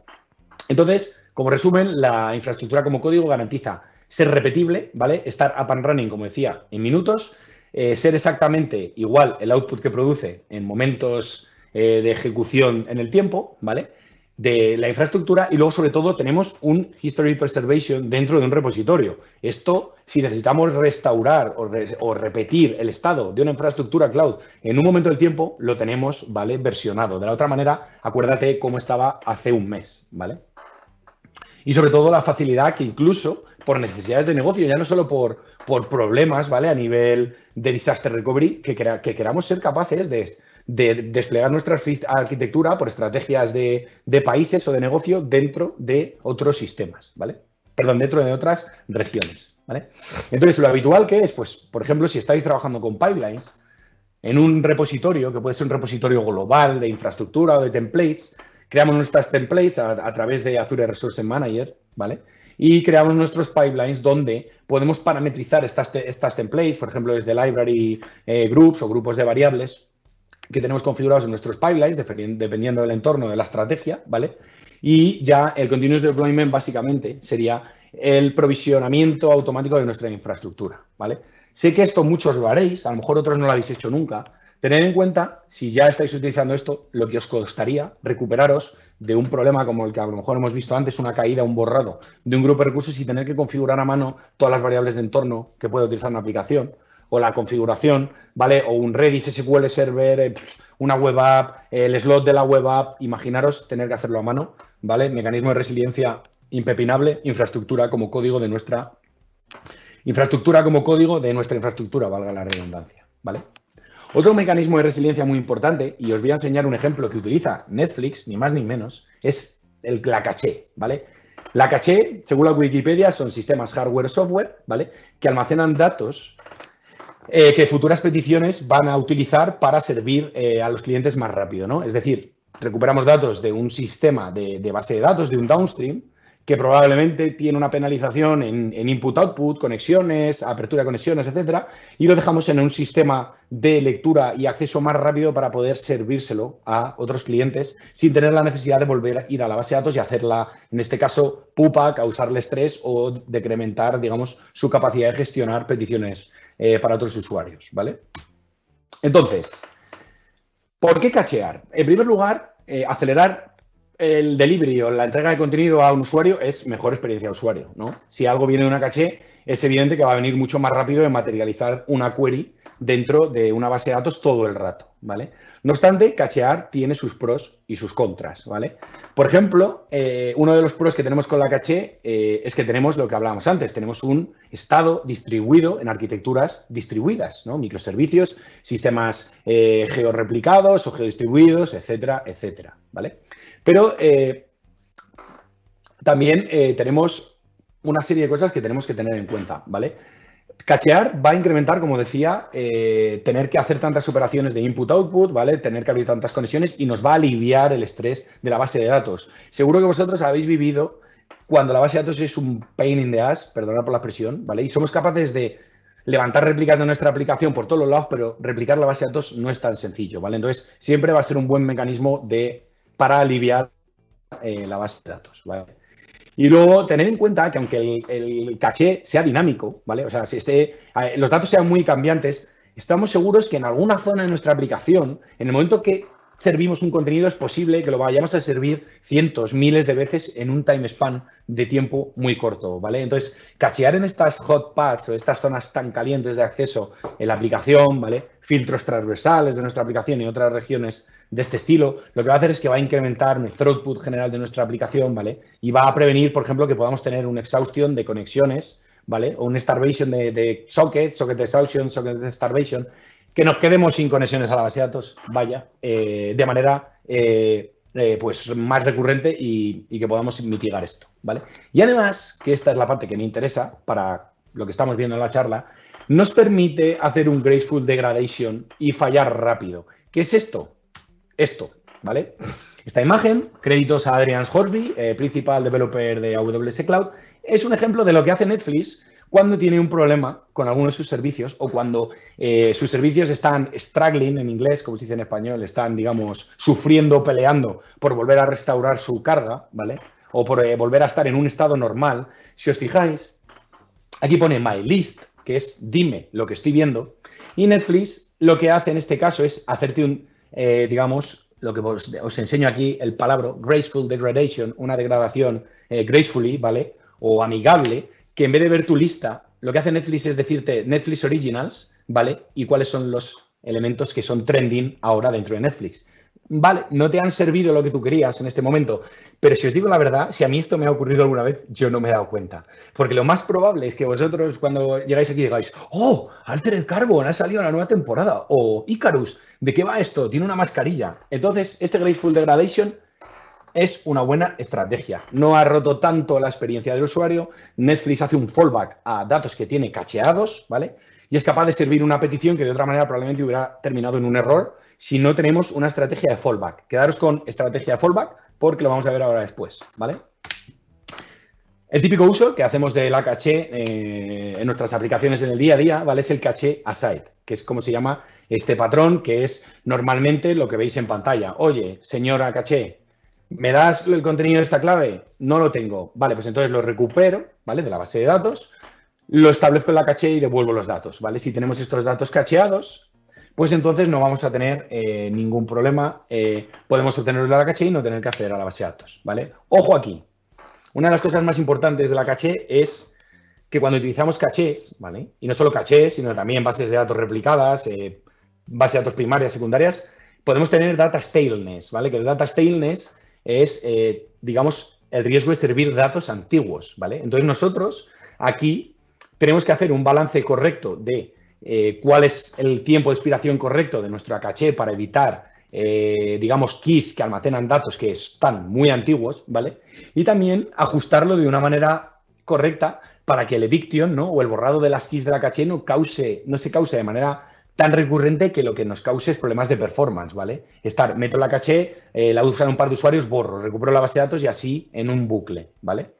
S1: Entonces, como resumen, la infraestructura como código garantiza ser repetible, ¿vale? Estar up and running, como decía, en minutos, eh, ser exactamente igual el output que produce en momentos eh, de ejecución en el tiempo, ¿vale? De la infraestructura y luego, sobre todo, tenemos un History Preservation dentro de un repositorio. Esto, si necesitamos restaurar o, repetir el estado de una infraestructura cloud en un momento del tiempo, lo tenemos, ¿vale? Versionado. De la otra manera, acuérdate cómo estaba hace un mes, ¿vale? Y sobre todo la facilidad que incluso por necesidades de negocio, ya no solo por, por problemas, ¿vale? A nivel de disaster recovery, que, que queramos ser capaces de de desplegar nuestra arquitectura por estrategias de, países o de negocio dentro de otros sistemas, ¿vale? Perdón, dentro de otras regiones, ¿vale? Entonces, lo habitual que es, pues, por ejemplo, si estáis trabajando con pipelines, en un repositorio, que puede ser un repositorio global de infraestructura o de templates, creamos nuestras templates a, través de Azure Resource Manager, ¿vale? Y creamos nuestros pipelines donde podemos parametrizar estas, estas templates, por ejemplo, desde library eh, groups o grupos de variables, que tenemos configurados en nuestros pipelines, dependiendo del entorno de la estrategia, ¿vale? Y ya el continuous deployment básicamente sería el provisionamiento automático de nuestra infraestructura, ¿vale? Sé que esto muchos lo haréis, a lo mejor otros no lo habéis hecho nunca. Tened en cuenta, si ya estáis utilizando esto, lo que os costaría recuperaros de un problema como el que a lo mejor hemos visto antes, una caída, un borrado de un grupo de recursos y tener que configurar a mano todas las variables de entorno que puede utilizar una aplicación o la configuración, ¿vale? O un Redis SQL Server, eh, una web app, el slot de la web app, imaginaros tener que hacerlo a mano, ¿vale? Mecanismo de resiliencia impepinable, infraestructura como código de nuestra infraestructura como código de nuestra infraestructura, valga la redundancia, ¿vale? Otro mecanismo de resiliencia muy importante, y os voy a enseñar un ejemplo que utiliza Netflix, ni más ni menos, es el, la caché, ¿vale? La caché, según la Wikipedia, son sistemas hardware software, ¿vale? Que almacenan datos eh, que futuras peticiones van a utilizar para servir eh, a los clientes más rápido, ¿no? Es decir, recuperamos datos de un sistema de, base de datos, de un downstream, que probablemente tiene una penalización en, input-output, conexiones, apertura de conexiones, etcétera, y lo dejamos en un sistema de lectura y acceso más rápido para poder servírselo a otros clientes sin tener la necesidad de volver a ir a la base de datos y hacerla, en este caso, pupa, causarle estrés o decrementar, digamos, su capacidad de gestionar peticiones eh, para otros usuarios, ¿vale? Entonces, ¿por qué cachear? En primer lugar, eh, acelerar el delivery o la entrega de contenido a un usuario es mejor experiencia de usuario, ¿no? Si algo viene de una caché, es evidente que va a venir mucho más rápido en materializar una query dentro de una base de datos todo el rato, ¿vale? No obstante, cachear tiene sus pros y sus contras, ¿vale? Por ejemplo, eh, uno de los pros que tenemos con la caché eh, es que tenemos lo que hablábamos antes, tenemos un estado distribuido en arquitecturas distribuidas, ¿no? Microservicios, sistemas eh, georreplicados o geodistribuidos, etcétera, etcétera, ¿vale? Pero eh, también tenemos una serie de cosas que tenemos que tener en cuenta, ¿vale? Cachear va a incrementar, como decía, eh, tener que hacer tantas operaciones de input-output, ¿vale? Tener que abrir tantas conexiones y nos va a aliviar el estrés de la base de datos. Seguro que vosotros habéis vivido cuando la base de datos es un pain in the ass, perdonad por la expresión, ¿vale? Y somos capaces de levantar réplicas de nuestra aplicación por todos los lados, pero replicar la base de datos no es tan sencillo, ¿vale? Entonces, siempre va a ser un buen mecanismo de para aliviar eh, la base de datos, ¿vale? Y luego tener en cuenta que aunque el, caché sea dinámico, ¿vale? O sea, si esté, los datos sean muy cambiantes, estamos seguros que en alguna zona de nuestra aplicación, en el momento que servimos un contenido, es posible que lo vayamos a servir cientos, miles de veces en un time span de tiempo muy corto, ¿vale? Entonces, cachear en estas hot paths o estas zonas tan calientes de acceso en la aplicación, ¿vale? Filtros transversales de nuestra aplicación y otras regiones de este estilo, lo que va a hacer es que va a incrementar el throughput general de nuestra aplicación, ¿vale? Y va a prevenir, por ejemplo, que podamos tener una exhaustión de conexiones, ¿vale? O un starvation de, de sockets, socket exhaustion, socket starvation, que nos quedemos sin conexiones a la base de datos, vaya, eh, de manera eh, eh, pues más recurrente y, y, que podamos mitigar esto, ¿vale? Y además, que esta es la parte que me interesa para lo que estamos viendo en la charla, nos permite hacer un graceful degradation y fallar rápido. ¿Qué es esto? Esto, ¿vale? Esta imagen, créditos a Adrian Horsby, principal developer de AWS Cloud, es un ejemplo de lo que hace Netflix cuando tiene un problema con alguno de sus servicios o cuando eh, sus servicios están struggling en inglés, como se dice en español, están, digamos, sufriendo, peleando por volver a restaurar su carga, ¿vale? O por eh, volver a estar en un estado normal. Si os fijáis, aquí pone my list, que es dime lo que estoy viendo, y Netflix lo que hace en este caso es hacerte un, eh, digamos, lo que os, enseño aquí, el palabra graceful degradation, una degradación gracefully, ¿vale? O amigable, que en vez de ver tu lista, lo que hace Netflix es decirte Netflix Originals, ¿vale? Y cuáles son los elementos que son trending ahora dentro de Netflix. Vale, no te han servido lo que tú querías en este momento, pero si os digo la verdad, si a mí esto me ha ocurrido alguna vez, yo no me he dado cuenta. Porque lo más probable es que vosotros cuando llegáis aquí digáis, oh, Altered Carbon ha salido la nueva temporada, o Icarus, ¿de qué va esto? Tiene una mascarilla. Entonces, este Graceful Degradation es una buena estrategia. No ha roto tanto la experiencia del usuario. Netflix hace un fallback a datos que tiene cacheados, ¿vale? Y es capaz de servir una petición que de otra manera probablemente hubiera terminado en un error si no tenemos una estrategia de fallback. Quedaros con estrategia de fallback porque lo vamos a ver ahora después, ¿vale? El típico uso que hacemos de la caché eh, en nuestras aplicaciones en el día a día, ¿vale? Es el caché aside, que es como se llama este patrón, que es normalmente lo que veis en pantalla. Oye, señora caché, ¿Me das el contenido de esta clave? No lo tengo. Vale, pues entonces lo recupero, ¿vale? De la base de datos, lo establezco en la caché y devuelvo los datos, ¿vale? Si tenemos estos datos cacheados, pues entonces no vamos a tener eh, ningún problema. Eh, podemos obtenerlos de la caché y no tener que acceder a la base de datos, ¿vale? Ojo aquí. Una de las cosas más importantes de la caché es que cuando utilizamos cachés, ¿vale? Y no solo cachés, sino también bases de datos replicadas, eh, bases de datos primarias, secundarias, podemos tener data staleness, ¿vale? Que el data staleness es, eh, digamos, el riesgo de servir datos antiguos, ¿vale? Entonces nosotros aquí tenemos que hacer un balance correcto de eh, cuál es el tiempo de expiración correcto de nuestra caché para evitar, eh, digamos, keys que almacenan datos que están muy antiguos, ¿vale? Y también ajustarlo de una manera correcta para que el eviction, ¿no? O el borrado de las keys de la caché no cause, no se cause de manera tan recurrente que lo que nos cause es problemas de performance, ¿vale? Estar, meto la caché, eh, la usan un par de usuarios, borro, recupero la base de datos y así en un bucle, ¿vale?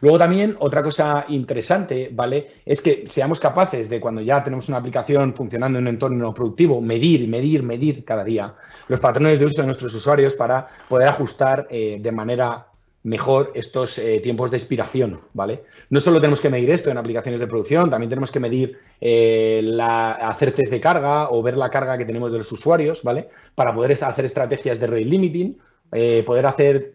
S1: Luego también otra cosa interesante, ¿vale? Es que seamos capaces de cuando ya tenemos una aplicación funcionando en un entorno productivo, medir, medir, medir cada día los patrones de uso de nuestros usuarios para poder ajustar eh, de manera mejor estos eh, tiempos de expiración, ¿vale? No solo tenemos que medir esto en aplicaciones de producción, también tenemos que medir eh, la, hacer test de carga o ver la carga que tenemos de los usuarios, ¿vale? Para poder hacer estrategias de rate limiting, poder hacer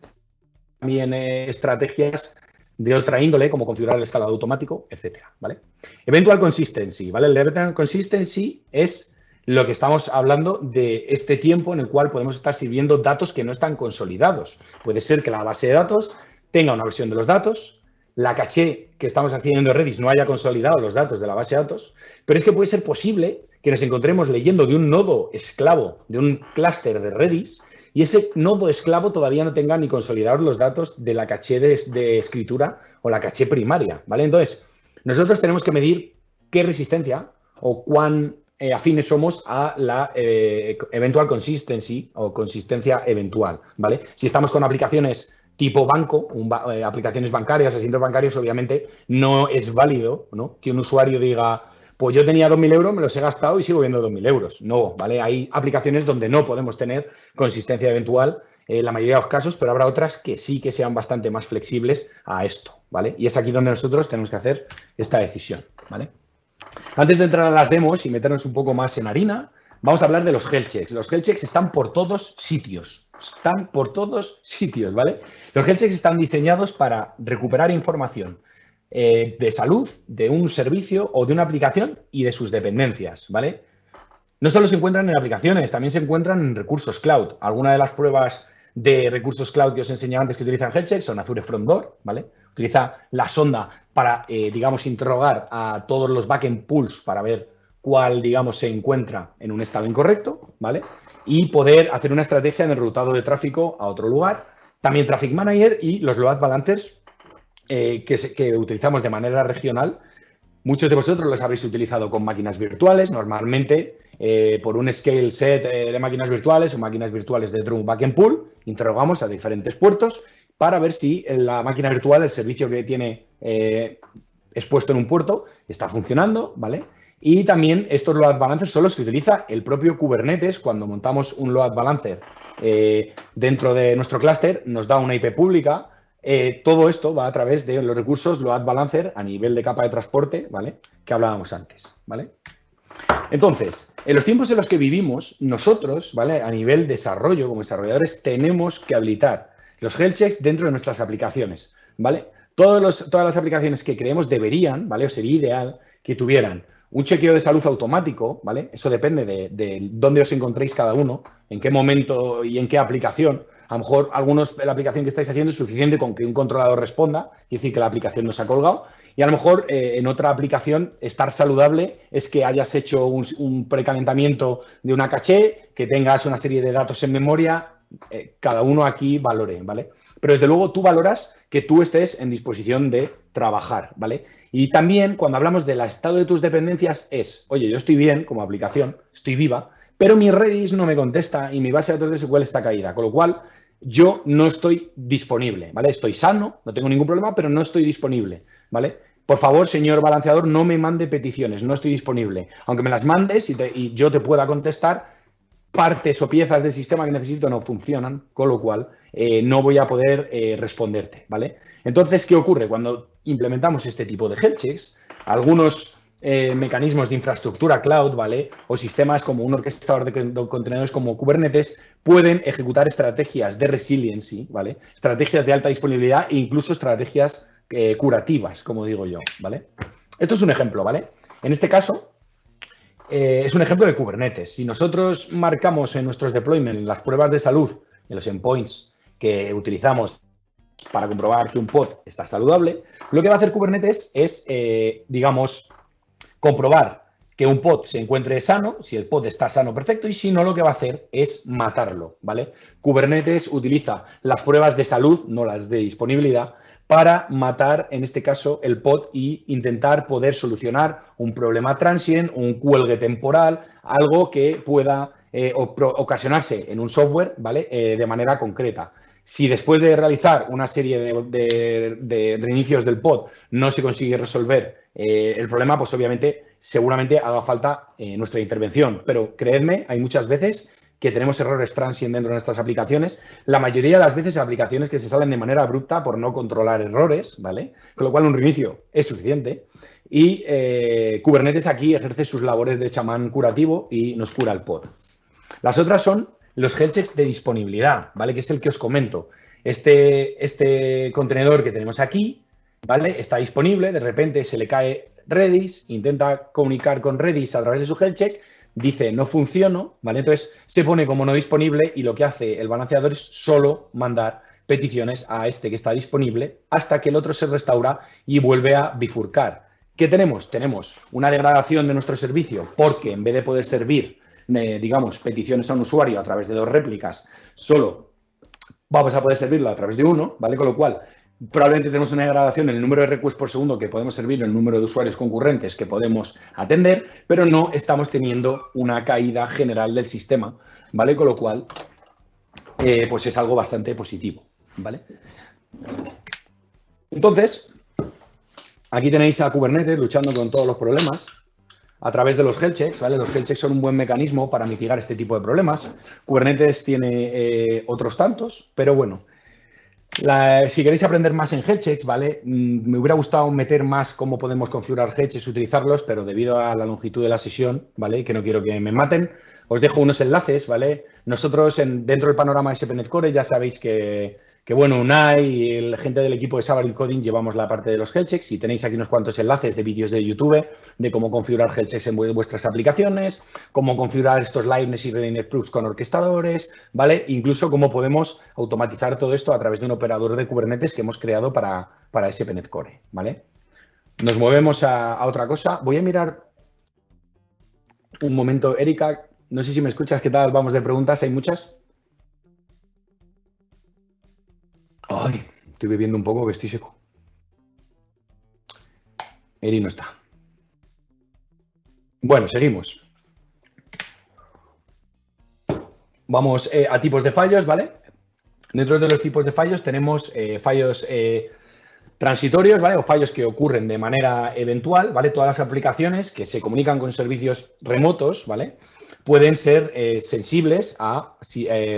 S1: también estrategias de otra índole, como configurar el escalado automático, etcétera, ¿vale? Eventual consistency, ¿vale? El eventual consistency es lo que estamos hablando de este tiempo en el cual podemos estar sirviendo datos que no están consolidados. Puede ser que la base de datos tenga una versión de los datos, la caché que estamos haciendo en Redis no haya consolidado los datos de la base de datos, pero es que puede ser posible que nos encontremos leyendo de un nodo esclavo, de un clúster de Redis, y ese nodo esclavo todavía no tenga ni consolidados los datos de la caché de, escritura o la caché primaria, ¿vale? Entonces, nosotros tenemos que medir qué resistencia o cuán eh, afines somos a la eh, eventual consistency o consistencia eventual, ¿vale? Si estamos con aplicaciones tipo banco, eh, aplicaciones bancarias, asientos bancarios, obviamente no es válido ¿no? que un usuario diga, pues yo tenía 2.000 euros, me los he gastado y sigo viendo 2.000 euros. No, ¿vale? Hay aplicaciones donde no podemos tener consistencia eventual en la mayoría de los casos, pero habrá otras que sí que sean bastante más flexibles a esto, ¿vale? Y es aquí donde nosotros tenemos que hacer esta decisión, ¿vale? Antes de entrar a las demos y meternos un poco más en harina, vamos a hablar de los health checks. Los health checks están por todos sitios. Están por todos sitios, ¿vale? Los health checks están diseñados para recuperar información eh, de salud de un servicio o de una aplicación y de sus dependencias, ¿vale? No solo se encuentran en aplicaciones, también se encuentran en recursos cloud. Algunas de las pruebas de recursos cloud que os enseñaba antes que utilizan health checks son Azure Front Door, ¿vale? utiliza la sonda para, eh, digamos, interrogar a todos los backend pools para ver cuál, digamos, se encuentra en un estado incorrecto, ¿vale? Y poder hacer una estrategia en el rutado de tráfico a otro lugar. También Traffic Manager y los load balancers eh, que, que utilizamos de manera regional. Muchos de vosotros los habréis utilizado con máquinas virtuales, normalmente eh, por un scale set de máquinas virtuales o máquinas virtuales de Drum Backend Pool, interrogamos a diferentes puertos para ver si la máquina virtual, el servicio que tiene eh, expuesto en un puerto, está funcionando, ¿vale? Y también estos load balancers son los que utiliza el propio Kubernetes cuando montamos un load balancer eh, dentro de nuestro clúster, nos da una IP pública. Eh, todo esto va a través de los recursos load balancer a nivel de capa de transporte, ¿vale? Que hablábamos antes, ¿vale? Entonces, en los tiempos en los que vivimos, nosotros, ¿vale? A nivel desarrollo, como desarrolladores, tenemos que habilitar los health checks dentro de nuestras aplicaciones, ¿vale? todas las aplicaciones que creemos deberían, ¿vale? O sería ideal que tuvieran un chequeo de salud automático, ¿vale? Eso depende de, dónde os encontréis cada uno, en qué momento y en qué aplicación. A lo mejor algunos la aplicación que estáis haciendo es suficiente con que un controlador responda, y decir que la aplicación nos ha colgado. Y a lo mejor eh, en otra aplicación estar saludable es que hayas hecho un, un, precalentamiento de una caché, que tengas una serie de datos en memoria eh, cada uno aquí valore, ¿vale? Pero desde luego tú valoras que tú estés en disposición de trabajar, ¿vale? Y también cuando hablamos del estado de tus dependencias es, oye, yo estoy bien como aplicación, estoy viva, pero mi Redis no me contesta y mi base de datos de SQL está caída, con lo cual yo no estoy disponible, ¿vale? Estoy sano, no tengo ningún problema, pero no estoy disponible, ¿vale? Por favor, señor balanceador, no me mande peticiones, no estoy disponible. Aunque me las mandes y, yo te pueda contestar, partes o piezas del sistema que necesito no funcionan, con lo cual eh, no voy a poder eh, responderte, ¿vale? Entonces, ¿qué ocurre? Cuando implementamos este tipo de health checks, algunos eh, mecanismos de infraestructura cloud, ¿vale? O sistemas como un orquestador de contenedores como Kubernetes pueden ejecutar estrategias de resiliency, ¿vale? Estrategias de alta disponibilidad e incluso estrategias curativas, como digo yo, ¿vale? Esto es un ejemplo, ¿vale? En este caso, eh, es un ejemplo de Kubernetes. Si nosotros marcamos en nuestros deployments, en las pruebas de salud, en los endpoints que utilizamos para comprobar que un pod está saludable, lo que va a hacer Kubernetes es, eh, digamos, comprobar que un pod se encuentre sano, si el pod está sano, perfecto, y si no, lo que va a hacer es matarlo, ¿vale? Kubernetes utiliza las pruebas de salud, no las de disponibilidad, para matar, en este caso, el pod y intentar poder solucionar un problema transient, un cuelgue temporal, algo que pueda eh, ocasionarse en un software, ¿vale? Eh, de manera concreta. Si después de realizar una serie de, reinicios del pod no se consigue resolver eh, el problema, pues obviamente seguramente haga falta nuestra intervención. Pero creedme, hay muchas veces que tenemos errores transient dentro de nuestras aplicaciones. La mayoría de las veces aplicaciones que se salen de manera abrupta por no controlar errores, ¿vale? Con lo cual un reinicio es suficiente. Y eh, Kubernetes aquí ejerce sus labores de chamán curativo y nos cura el pod. Las otras son los health checks de disponibilidad, ¿vale? Que es el que os comento. Este, este contenedor que tenemos aquí, ¿vale? Está disponible, de repente se le cae Redis, intenta comunicar con Redis a través de su health check dice no funciono, ¿vale? Entonces se pone como no disponible y lo que hace el balanceador es solo mandar peticiones a este que está disponible hasta que el otro se restaura y vuelve a bifurcar. ¿Qué tenemos? Tenemos una degradación de nuestro servicio porque en vez de poder servir, digamos, peticiones a un usuario a través de dos réplicas, solo vamos a poder servirlo a través de uno, ¿vale? Con lo cual probablemente tenemos una degradación en el número de requests por segundo que podemos servir, en el número de usuarios concurrentes que podemos atender, pero no estamos teniendo una caída general del sistema, ¿vale? Con lo cual, eh, pues es algo bastante positivo, ¿vale? Entonces, aquí tenéis a Kubernetes luchando con todos los problemas a través de los health checks, ¿vale? Los health checks son un buen mecanismo para mitigar este tipo de problemas. Kubernetes tiene eh, otros tantos, pero bueno, si queréis aprender más en headchecks, ¿vale? Mm, me hubiera gustado meter más cómo podemos configurar headchecks, utilizarlos, pero debido a la longitud de la sesión, ¿vale? Que no quiero que me maten, os dejo unos enlaces, ¿vale? Nosotros en, dentro del panorama SPNet Core ya sabéis que que bueno, Unai y la gente del equipo de Sabar Coding llevamos la parte de los health checks y tenéis aquí unos cuantos enlaces de vídeos de YouTube de cómo configurar health checks en vuestras aplicaciones, cómo configurar estos liveness y readiness proofs con orquestadores, ¿vale? Incluso cómo podemos automatizar todo esto a través de un operador de Kubernetes que hemos creado para, para SPNet Core, ¿vale? Nos movemos a otra cosa. Voy a mirar un momento, Erika, no sé si me escuchas, ¿qué tal? Vamos de preguntas, ¿hay muchas? Ay, estoy bebiendo un poco que estoy seco. Eri no está. Bueno, seguimos. Vamos eh, a tipos de fallos, ¿vale? Dentro de los tipos de fallos tenemos eh, fallos eh, transitorios, ¿vale? O fallos que ocurren de manera eventual, ¿vale? Todas las aplicaciones que se comunican con servicios remotos, ¿vale? Pueden ser sensibles a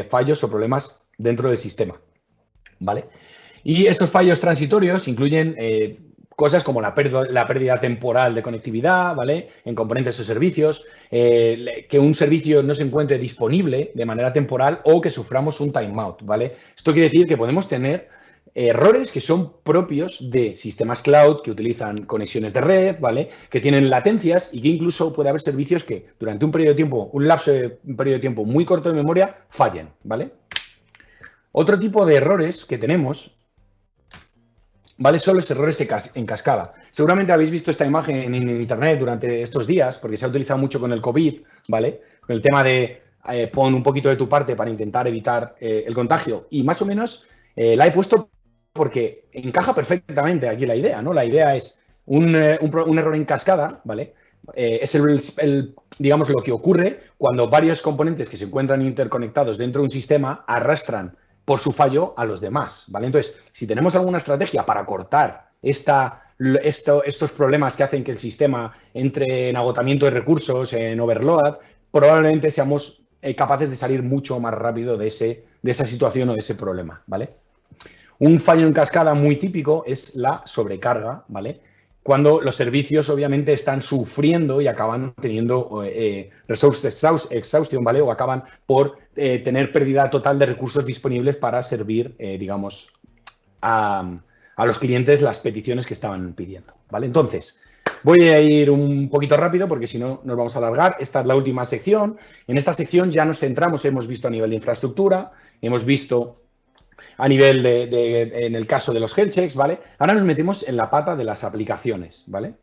S1: fallos o problemas dentro del sistema. ¿Vale? Y estos fallos transitorios incluyen eh, cosas como la pérdida, temporal de conectividad, ¿vale? En componentes o servicios, eh, que un servicio no se encuentre disponible de manera temporal o que suframos un timeout, ¿vale? Esto quiere decir que podemos tener errores que son propios de sistemas cloud que utilizan conexiones de red, ¿vale? Que tienen latencias y que incluso puede haber servicios que durante un periodo de tiempo, un lapso de un periodo de tiempo muy corto de memoria, fallen, ¿vale? Otro tipo de errores que tenemos, ¿vale? Son los errores en cascada. Seguramente habéis visto esta imagen en Internet durante estos días, porque se ha utilizado mucho con el COVID, ¿vale? Con el tema de eh, pon un poquito de tu parte para intentar evitar eh, el contagio. Y más o menos eh, la he puesto porque encaja perfectamente aquí la idea, ¿no? La idea es un, error en cascada, ¿vale? es el, digamos, lo que ocurre cuando varios componentes que se encuentran interconectados dentro de un sistema arrastran por su fallo a los demás, ¿vale? Entonces, si tenemos alguna estrategia para cortar esta, estos problemas que hacen que el sistema entre en agotamiento de recursos, en overload, probablemente seamos eh, capaces de salir mucho más rápido de, ese, de esa situación o de ese problema, ¿vale? Un fallo en cascada muy típico es la sobrecarga, ¿vale? Cuando los servicios obviamente están sufriendo y acaban teniendo eh, resource exhaustion, ¿vale? O acaban por eh, tener pérdida total de recursos disponibles para servir, eh, digamos, a, los clientes las peticiones que estaban pidiendo, ¿vale? Entonces, Voy a ir un poquito rápido porque si no nos vamos a alargar. Esta es la última sección. En esta sección ya nos centramos, hemos visto a nivel de infraestructura, hemos visto a nivel de, en el caso de los health checks, ¿vale? Ahora nos metemos en la pata de las aplicaciones, ¿vale?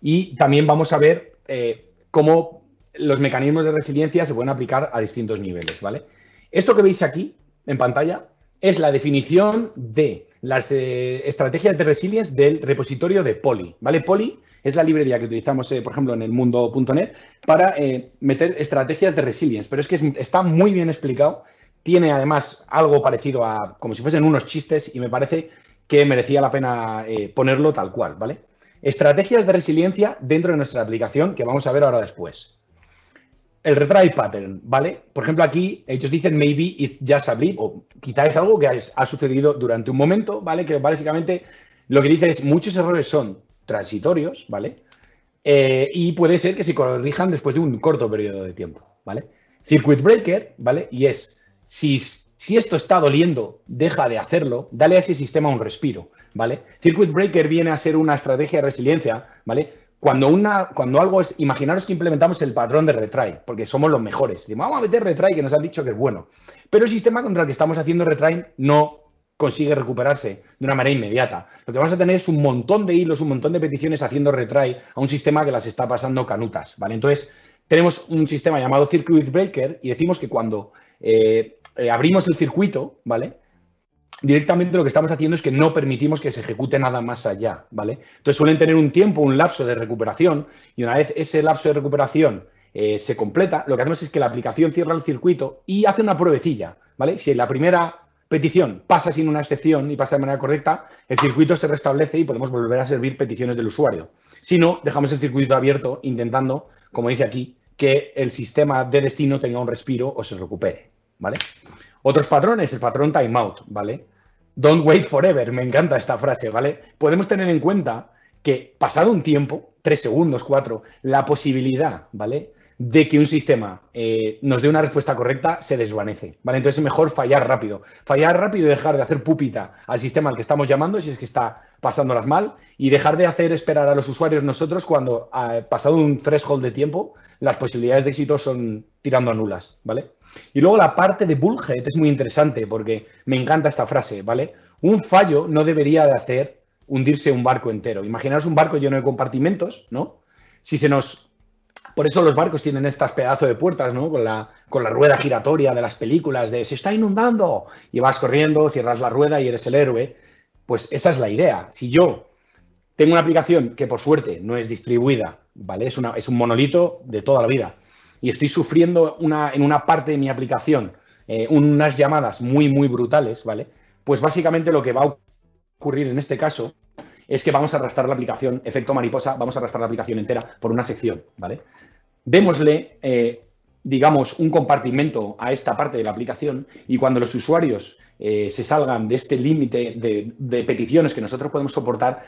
S1: Y también vamos a ver eh, cómo los mecanismos de resiliencia se pueden aplicar a distintos niveles, ¿vale? Esto que veis aquí en pantalla es la definición de las eh, estrategias de resilience del repositorio de Poly, ¿vale? Poly es la librería que utilizamos, eh, por ejemplo, en el mundo.net para meter estrategias de resilience, pero es que está muy bien explicado tiene además algo parecido a como si fuesen unos chistes y me parece que merecía la pena eh, ponerlo tal cual, ¿vale? Estrategias de resiliencia dentro de nuestra aplicación que vamos a ver ahora después. El retry pattern, ¿vale? Por ejemplo, aquí ellos dicen maybe it's just a blip o quizá es algo que ha, sucedido durante un momento, ¿vale? Que básicamente lo que dice es muchos errores son transitorios, ¿vale? Eh, y puede ser que se corrijan después de un corto periodo de tiempo, ¿vale? Circuit breaker, ¿vale? Y es si, esto está doliendo, deja de hacerlo, dale a ese sistema un respiro, ¿vale? Circuit Breaker viene a ser una estrategia de resiliencia, ¿vale? Cuando, una, cuando algo es, imaginaros que implementamos el patrón de retry, porque somos los mejores. vamos a meter retry que nos han dicho que es bueno. Pero el sistema contra el que estamos haciendo retry no consigue recuperarse de una manera inmediata. Lo que vamos a tener es un montón de hilos, un montón de peticiones haciendo retry a un sistema que las está pasando canutas, ¿vale? Entonces, tenemos un sistema llamado Circuit Breaker y decimos que cuando eh, eh, abrimos el circuito, ¿vale? Directamente lo que estamos haciendo es que no permitimos que se ejecute nada más allá, ¿vale? Entonces suelen tener un tiempo, un lapso de recuperación y una vez ese lapso de recuperación eh, se completa, lo que hacemos es que la aplicación cierra el circuito y hace una pruebecilla, ¿vale? Si la primera petición pasa sin una excepción y pasa de manera correcta, el circuito se restablece y podemos volver a servir peticiones del usuario. Si no, dejamos el circuito abierto intentando, como dice aquí, que el sistema de destino tenga un respiro o se recupere. ¿Vale? Otros patrones, el patrón timeout, ¿vale? Don't wait forever, me encanta esta frase, ¿vale? Podemos tener en cuenta que pasado un tiempo, tres segundos, cuatro, la posibilidad, ¿vale? De que un sistema eh, nos dé una respuesta correcta se desvanece, ¿vale? Entonces es mejor fallar rápido. Fallar rápido y dejar de hacer pupita al sistema al que estamos llamando, si es que está pasándolas mal, y dejar de hacer esperar a los usuarios nosotros cuando, ha pasado un threshold de tiempo, las posibilidades de éxito son tirando a nulas, ¿vale? Y luego la parte de bullhead es muy interesante porque me encanta esta frase, ¿vale? Un fallo no debería de hacer hundirse un barco entero. Imaginaos un barco lleno de compartimentos, ¿no? Si se nos... Por eso los barcos tienen estas pedazos de puertas, ¿no? Con la, con la rueda giratoria de las películas de se está inundando y vas corriendo, cierras la rueda y eres el héroe. Pues esa es la idea. Si yo tengo una aplicación que por suerte no es distribuida, ¿vale? Es, una, es un monolito de toda la vida y estoy sufriendo una, en una parte de mi aplicación eh, unas llamadas muy, muy brutales, ¿vale? Pues básicamente lo que va a ocurrir en este caso es que vamos a arrastrar la aplicación, efecto mariposa, vamos a arrastrar la aplicación entera por una sección, ¿vale? Démosle, eh, digamos, un compartimento a esta parte de la aplicación y cuando los usuarios eh, se salgan de este límite de, de peticiones que nosotros podemos soportar,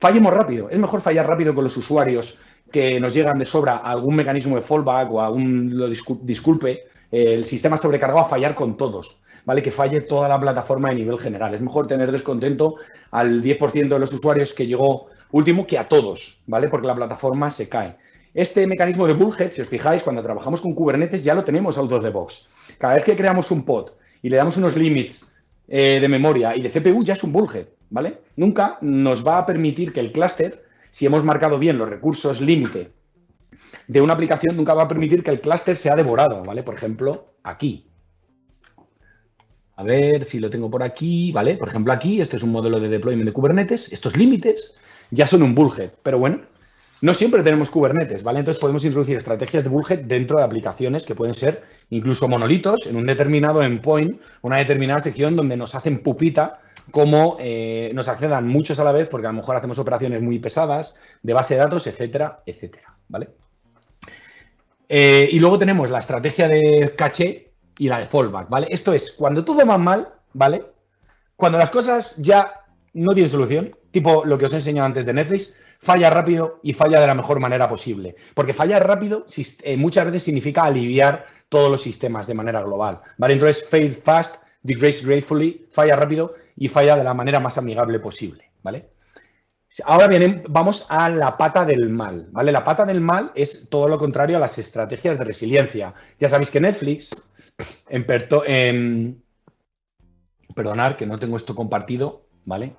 S1: fallemos rápido. Es mejor fallar rápido con los usuarios que nos llegan de sobra a algún mecanismo de fallback o a un, lo disculpe, el sistema sobrecargado a fallar con todos, ¿vale? Que falle toda la plataforma de nivel general. Es mejor tener descontento al 10% de los usuarios que llegó último que a todos, ¿vale? Porque la plataforma se cae. Este mecanismo de bullhead, si os fijáis, cuando trabajamos con Kubernetes ya lo tenemos out of the box. Cada vez que creamos un pod y le damos unos limits eh, de memoria y de CPU, ya es un bullhead, ¿vale? Nunca nos va a permitir que el clúster si hemos marcado bien los recursos límite de una aplicación, nunca va a permitir que el clúster sea devorado, ¿vale? Por ejemplo, aquí. A ver si lo tengo por aquí, ¿vale? Por ejemplo, aquí, este es un modelo de deployment de Kubernetes. Estos límites ya son un bullhead, pero bueno, no siempre tenemos Kubernetes, ¿vale? Entonces podemos introducir estrategias de bullhead dentro de aplicaciones que pueden ser incluso monolitos en un determinado endpoint, una determinada sección donde nos hacen pupita como eh, nos accedan muchos a la vez, porque a lo mejor hacemos operaciones muy pesadas, de base de datos, etcétera, etcétera, ¿vale? Eh, y luego tenemos la estrategia de caché y la de fallback, ¿vale? Esto es, cuando todo va mal, ¿vale? Cuando las cosas ya no tienen solución, tipo lo que os he enseñado antes de Netflix, falla rápido y falla de la mejor manera posible. Porque fallar rápido eh, muchas veces significa aliviar todos los sistemas de manera global, ¿vale? Entonces, fail fast, degrade gratefully, falla rápido y falla de la manera más amigable posible, ¿vale? Ahora bien, vamos a la pata del mal, ¿vale? La pata del mal es todo lo contrario a las estrategias de resiliencia. Ya sabéis que Netflix, en, perdonar que no tengo esto compartido, ¿vale?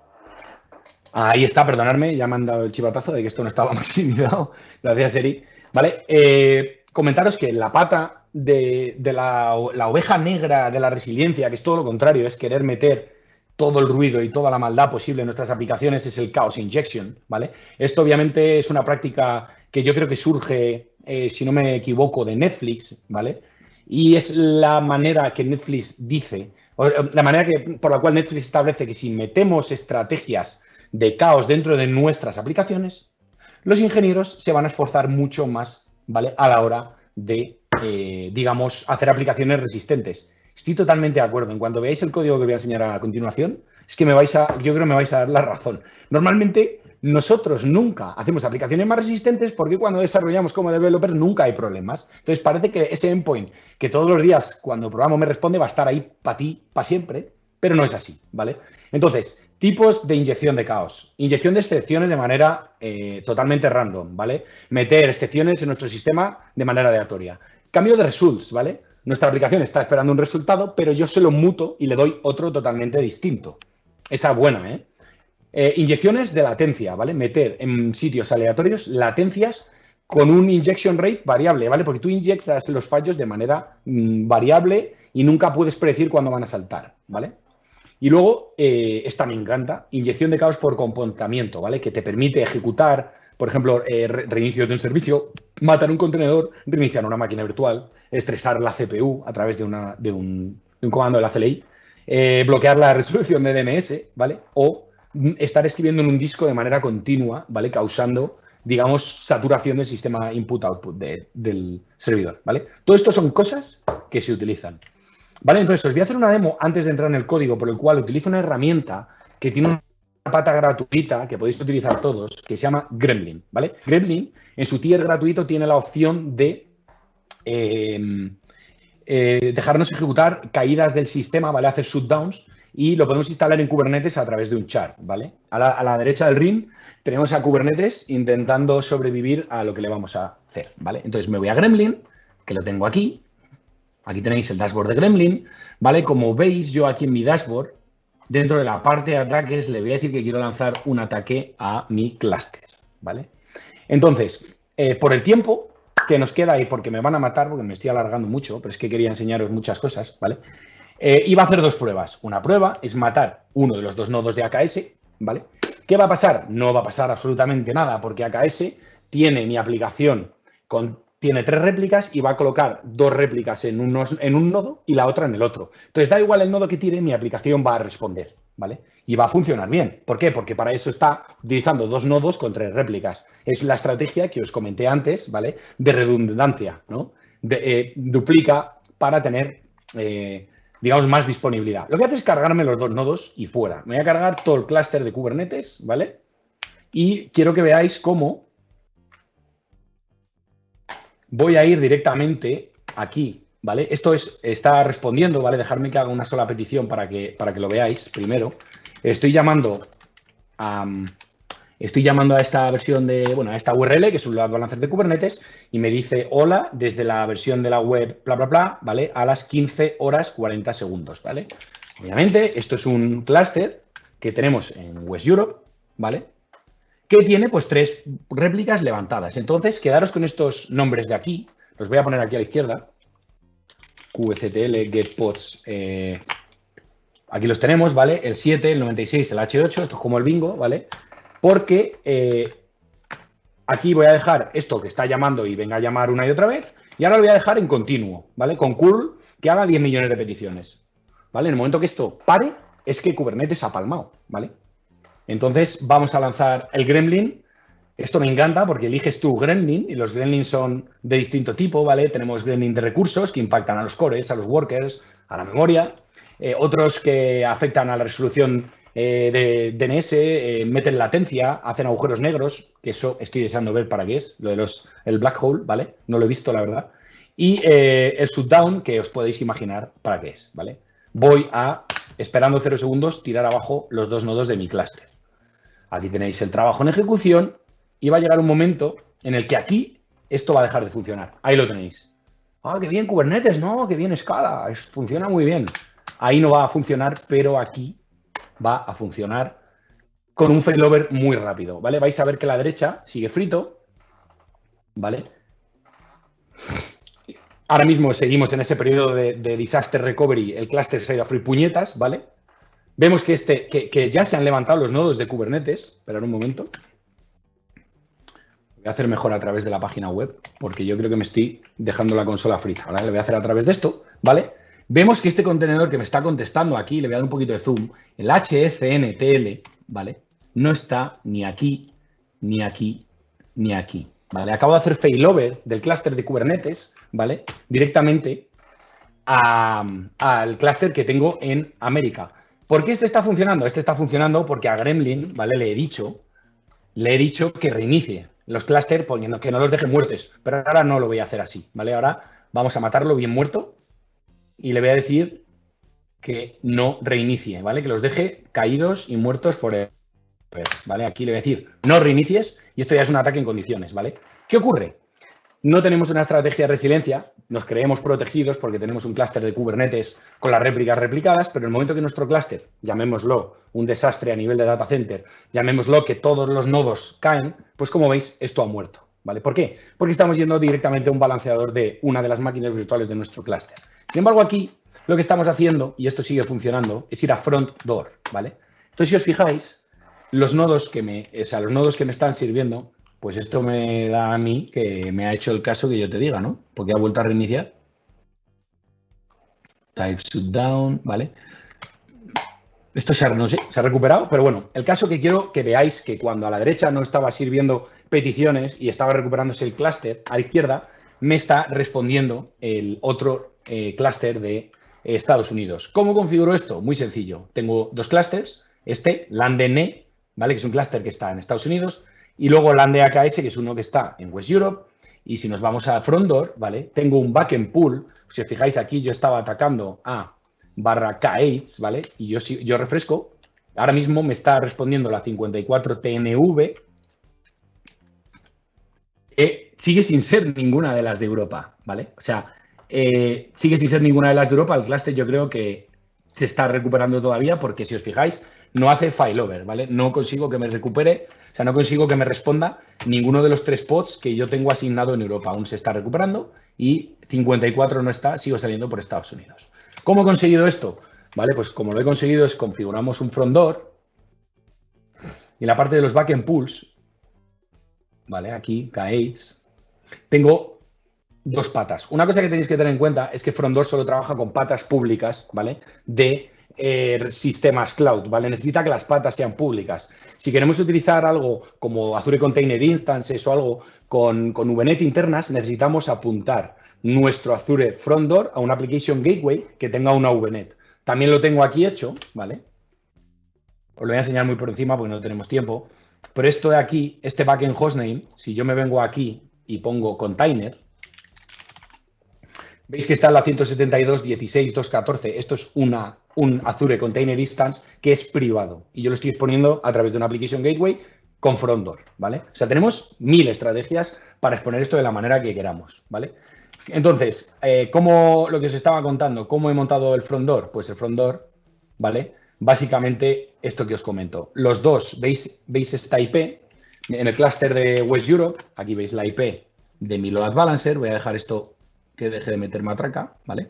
S1: Ahí está, perdonadme, ya me han dado el chivatazo de que esto no estaba *laughs* maximizado. Gracias, Eri. ¿Vale? Eh, comentaros que la pata de, la, oveja negra de la resiliencia, que es todo lo contrario, es querer meter todo el ruido y toda la maldad posible en nuestras aplicaciones es el Chaos Injection, ¿vale? Esto obviamente es una práctica que yo creo que surge, eh, si no me equivoco, de Netflix, ¿vale? Y es la manera que Netflix dice, la manera que, por la cual Netflix establece que si metemos estrategias de caos dentro de nuestras aplicaciones, los ingenieros se van a esforzar mucho más, ¿vale? A la hora de, eh, digamos, hacer aplicaciones resistentes. Estoy totalmente de acuerdo. En cuanto veáis el código que voy a enseñar a continuación, es que me vais a, yo creo que me vais a dar la razón. Normalmente nosotros nunca hacemos aplicaciones más resistentes porque cuando desarrollamos como developer nunca hay problemas. Entonces parece que ese endpoint que todos los días cuando programo me responde va a estar ahí para ti, para siempre, pero no es así, ¿vale? Entonces, tipos de inyección de caos. Inyección de excepciones de manera eh, totalmente random, ¿vale? Meter excepciones en nuestro sistema de manera aleatoria. Cambio de results, ¿vale? Nuestra aplicación está esperando un resultado, pero yo se lo muto y le doy otro totalmente distinto. Esa buena, ¿eh? ¿eh? Inyecciones de latencia, ¿vale? Meter en sitios aleatorios latencias con un injection rate variable, ¿vale? Porque tú inyectas los fallos de manera mm, variable y nunca puedes predecir cuándo van a saltar, ¿vale? Y luego, eh, esta me encanta, inyección de caos por comportamiento, ¿vale? Que te permite ejecutar por ejemplo, eh, reinicios de un servicio, matar un contenedor, reiniciar una máquina virtual, estresar la CPU a través de, un, comando de la CLI, eh, bloquear la resolución de DNS, ¿vale? O estar escribiendo en un disco de manera continua, ¿vale? Causando, digamos, saturación del sistema input-output del servidor, ¿vale? Todo esto son cosas que se utilizan. ¿Vale? Entonces, os voy a hacer una demo antes de entrar en el código por el cual utilizo una herramienta que tiene un pata gratuita que podéis utilizar todos, que se llama Gremlin, ¿vale? Gremlin, en su tier gratuito, tiene la opción de eh, eh, dejarnos ejecutar caídas del sistema, ¿vale? Hacer shutdowns y lo podemos instalar en Kubernetes a través de un chart, ¿vale? A la, derecha del RIM tenemos a Kubernetes intentando sobrevivir a lo que le vamos a hacer, ¿vale? Entonces me voy a Gremlin, que lo tengo aquí. Aquí tenéis el dashboard de Gremlin, ¿vale? Como veis, yo aquí en mi dashboard Dentro de la parte de ataques le voy a decir que quiero lanzar un ataque a mi clúster, ¿vale? Entonces, eh, por el tiempo que nos queda y porque me van a matar, porque me estoy alargando mucho, pero es que quería enseñaros muchas cosas, ¿vale? Eh, iba a hacer dos pruebas. Una prueba es matar uno de los dos nodos de AKS, ¿vale? ¿Qué va a pasar? No va a pasar absolutamente nada porque AKS tiene mi aplicación con tiene tres réplicas y va a colocar dos réplicas en, en un nodo y la otra en el otro. Entonces, da igual el nodo que tire, mi aplicación va a responder, ¿vale? Y va a funcionar bien. ¿Por qué? Porque para eso está utilizando dos nodos con tres réplicas. Es la estrategia que os comenté antes, ¿vale? De redundancia, ¿no? Eh, duplica para tener, eh, digamos, más disponibilidad. Lo que hace es cargarme los dos nodos y fuera. Me voy a cargar todo el clúster de Kubernetes, ¿vale? Y quiero que veáis cómo voy a ir directamente aquí, ¿vale? Esto es, está respondiendo, ¿vale? Dejarme que haga una sola petición para que, para que lo veáis primero. Estoy llamando a, estoy llamando a esta versión de, bueno, a esta URL, que es un load balancer de Kubernetes, y me dice hola desde la versión de la web, bla, bla, bla, ¿vale? A las 15 horas 40 segundos, ¿vale? Obviamente, esto es un clúster que tenemos en West Europe, ¿vale? Que tiene pues tres réplicas levantadas. Entonces, quedaros con estos nombres de aquí. Los voy a poner aquí a la izquierda. QCTL, getpods. Eh, aquí los tenemos, ¿vale? El 7, el 96, el H8. Esto es como el bingo, ¿vale? Porque eh, aquí voy a dejar esto que está llamando y venga a llamar una y otra vez. Y ahora lo voy a dejar en continuo, ¿vale? Con curl que haga 10 millones de peticiones. ¿Vale? En el momento que esto pare, es que Kubernetes ha palmado, ¿vale? Entonces vamos a lanzar el Gremlin. Esto me encanta porque eliges tú Gremlin y los Gremlins son de distinto tipo, ¿vale? Tenemos Gremlin de recursos que impactan a los cores, a los workers, a la memoria. Eh, otros que afectan a la resolución eh, de DNS, eh, meten latencia, hacen agujeros negros, que eso estoy deseando ver para qué es, lo de los, el black hole, ¿vale? No lo he visto, la verdad. Y el shutdown, que os podéis imaginar para qué es, ¿vale? Voy a, esperando cero segundos, tirar abajo los dos nodos de mi clúster. Aquí tenéis el trabajo en ejecución y va a llegar un momento en el que aquí esto va a dejar de funcionar. Ahí lo tenéis. Ah, qué bien Kubernetes, ¿no? Qué bien escala, funciona muy bien. Ahí no va a funcionar, pero aquí va a funcionar con un failover muy rápido, ¿vale? Vais a ver que la derecha sigue frito, ¿vale? Ahora mismo seguimos en ese periodo de, disaster recovery, el cluster se ha ido a free puñetas, ¿vale? Vemos que, este, que, ya se han levantado los nodos de Kubernetes, esperad un momento. Voy a hacer mejor a través de la página web, porque yo creo que me estoy dejando la consola frita, ¿vale? Le voy a hacer a través de esto, ¿vale? Vemos que este contenedor que me está contestando aquí, le voy a dar un poquito de zoom, el HFNTL, ¿vale? No está ni aquí, ni aquí, ni aquí, ¿vale? Acabo de hacer failover del clúster de Kubernetes, ¿vale? Directamente al clúster que tengo en América. ¿Por qué este está funcionando? Este está funcionando porque a Gremlin, ¿vale? Le he dicho, le he dicho que reinicie los clústeres poniendo que no los deje muertos, pero ahora no lo voy a hacer así, ¿vale? Ahora vamos a matarlo bien muerto y le voy a decir que no reinicie, ¿vale? Que los deje caídos y muertos por ¿vale? Aquí le voy a decir no reinicies y esto ya es un ataque en condiciones, ¿vale? ¿Qué ocurre? No tenemos una estrategia de resiliencia, nos creemos protegidos porque tenemos un clúster de Kubernetes con las réplicas replicadas, pero en el momento que nuestro clúster, llamémoslo un desastre a nivel de data center, llamémoslo que todos los nodos caen, pues como veis, esto ha muerto, ¿vale? ¿Por qué? Porque estamos yendo directamente a un balanceador de una de las máquinas virtuales de nuestro clúster. Sin embargo, aquí lo que estamos haciendo, y esto sigue funcionando, es ir a front door, ¿vale? Entonces, si os fijáis, los nodos que me, o sea, los nodos que me están sirviendo, pues esto me da a mí que me ha hecho el caso que yo te diga, ¿no? Porque ha vuelto a reiniciar. Type shutdown, ¿vale? Esto se ha, recuperado, pero bueno, el caso que quiero que veáis que cuando a la derecha no estaba sirviendo peticiones y estaba recuperándose el clúster, a la izquierda me está respondiendo el otro eh, clúster de Estados Unidos. ¿Cómo configuro esto? Muy sencillo. Tengo dos clústeres, este, LANDNE, ¿vale? Que es un clúster que está en Estados Unidos, y luego LANDE AKS, que es uno que está en West Europe. Y si nos vamos a Frontdoor, ¿vale? Tengo un backend pool. Si os fijáis aquí, yo estaba atacando a barra K8, ¿vale? Y yo, yo refresco. Ahora mismo me está respondiendo la 54 TNV, sigue sin ser ninguna de las de Europa, ¿vale? O sea, eh, sigue sin ser ninguna de las de Europa. El cluster yo creo que se está recuperando todavía porque si os fijáis, no hace failover, ¿vale? No consigo que me recupere, o sea, no consigo que me responda ninguno de los tres pods que yo tengo asignado en Europa. Aún se está recuperando y 54 no está, sigo saliendo por Estados Unidos. ¿Cómo he conseguido esto? Vale, pues como lo he conseguido es configuramos un front door y en la parte de los backend pools, vale, aquí, K8, tengo dos patas. Una cosa que tenéis que tener en cuenta es que Front2 solo trabaja con patas públicas, ¿vale? De eh, sistemas cloud, ¿vale? Necesita que las patas sean públicas. Si queremos utilizar algo como Azure Container Instances o algo con, con VNet internas, necesitamos apuntar nuestro Azure Front Door a una Application Gateway que tenga una VNet. También lo tengo aquí hecho, ¿vale? Os lo voy a enseñar muy por encima porque no tenemos tiempo. Pero esto de aquí, este backend hostname, si yo me vengo aquí y pongo container, veis que está en la 172.16.2.14. Esto es una, un Azure Container Instance que es privado y yo lo estoy exponiendo a través de una Application Gateway con Frontdoor, ¿vale? O sea, tenemos mil estrategias para exponer esto de la manera que queramos, ¿vale? Entonces, eh, ¿cómo, lo que os estaba contando, ¿cómo he montado el Frontdoor? Pues el Frontdoor, ¿vale? Básicamente esto que os comento. Los dos, ¿veis, veis esta IP? En el clúster de West Europe, aquí veis la IP de mi load balancer. Voy a dejar esto que deje de meter matraca, ¿vale?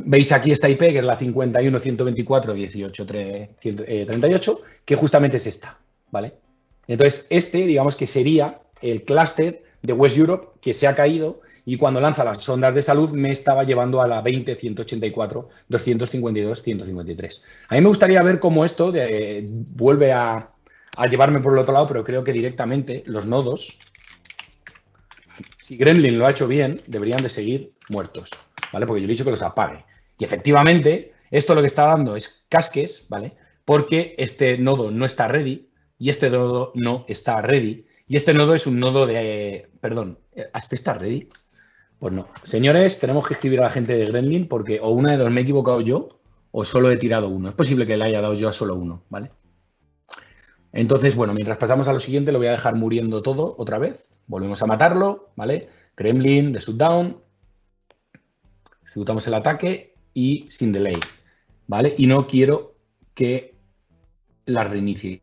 S1: Veis aquí esta IP, que es la 51.124.18.38, que justamente es esta, ¿vale? Entonces, este, digamos que sería el clúster de West Europe que se ha caído y cuando lanza las sondas de salud me estaba llevando a la 20.184.252.153. A mí me gustaría ver cómo esto vuelve a, a llevarme por el otro lado, pero creo que directamente los nodos si Gremlin lo ha hecho bien, deberían de seguir muertos, ¿vale? Porque yo le he dicho que los apague. Y efectivamente, esto lo que está dando es casques, ¿vale? Porque este nodo no está ready y este nodo no está ready. Y este nodo es un nodo de... perdón, ¿este está ready? Pues no. Señores, tenemos que escribir a la gente de Gremlin porque o una de dos me he equivocado yo o solo he tirado uno. Es posible que le haya dado yo a solo uno, ¿vale? Entonces, bueno, mientras pasamos a lo siguiente, lo voy a dejar muriendo todo otra vez. Volvemos a matarlo, ¿vale? Kremlin, de shutdown. Ejecutamos el ataque y sin delay, ¿vale? Y no quiero que la reinicie.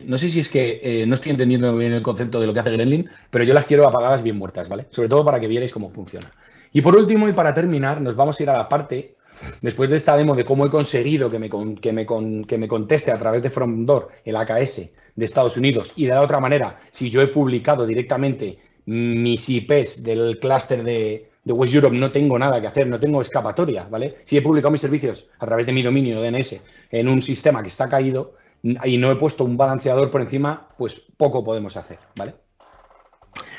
S1: No sé si es que eh, no estoy entendiendo bien el concepto de lo que hace Gremlin, pero yo las quiero apagadas bien muertas, ¿vale? Sobre todo para que vierais cómo funciona. Y por último, y para terminar, nos vamos a ir a la parte, después de esta demo de cómo he conseguido que me, que me, que me conteste a través de FromDoor el AKS de Estados Unidos y de la otra manera, si yo he publicado directamente mis IPs del clúster de, de West Europe no tengo nada que hacer, no tengo escapatoria, ¿vale? Si he publicado mis servicios a través de mi dominio DNS en un sistema que está caído y no he puesto un balanceador por encima, pues poco podemos hacer, ¿vale?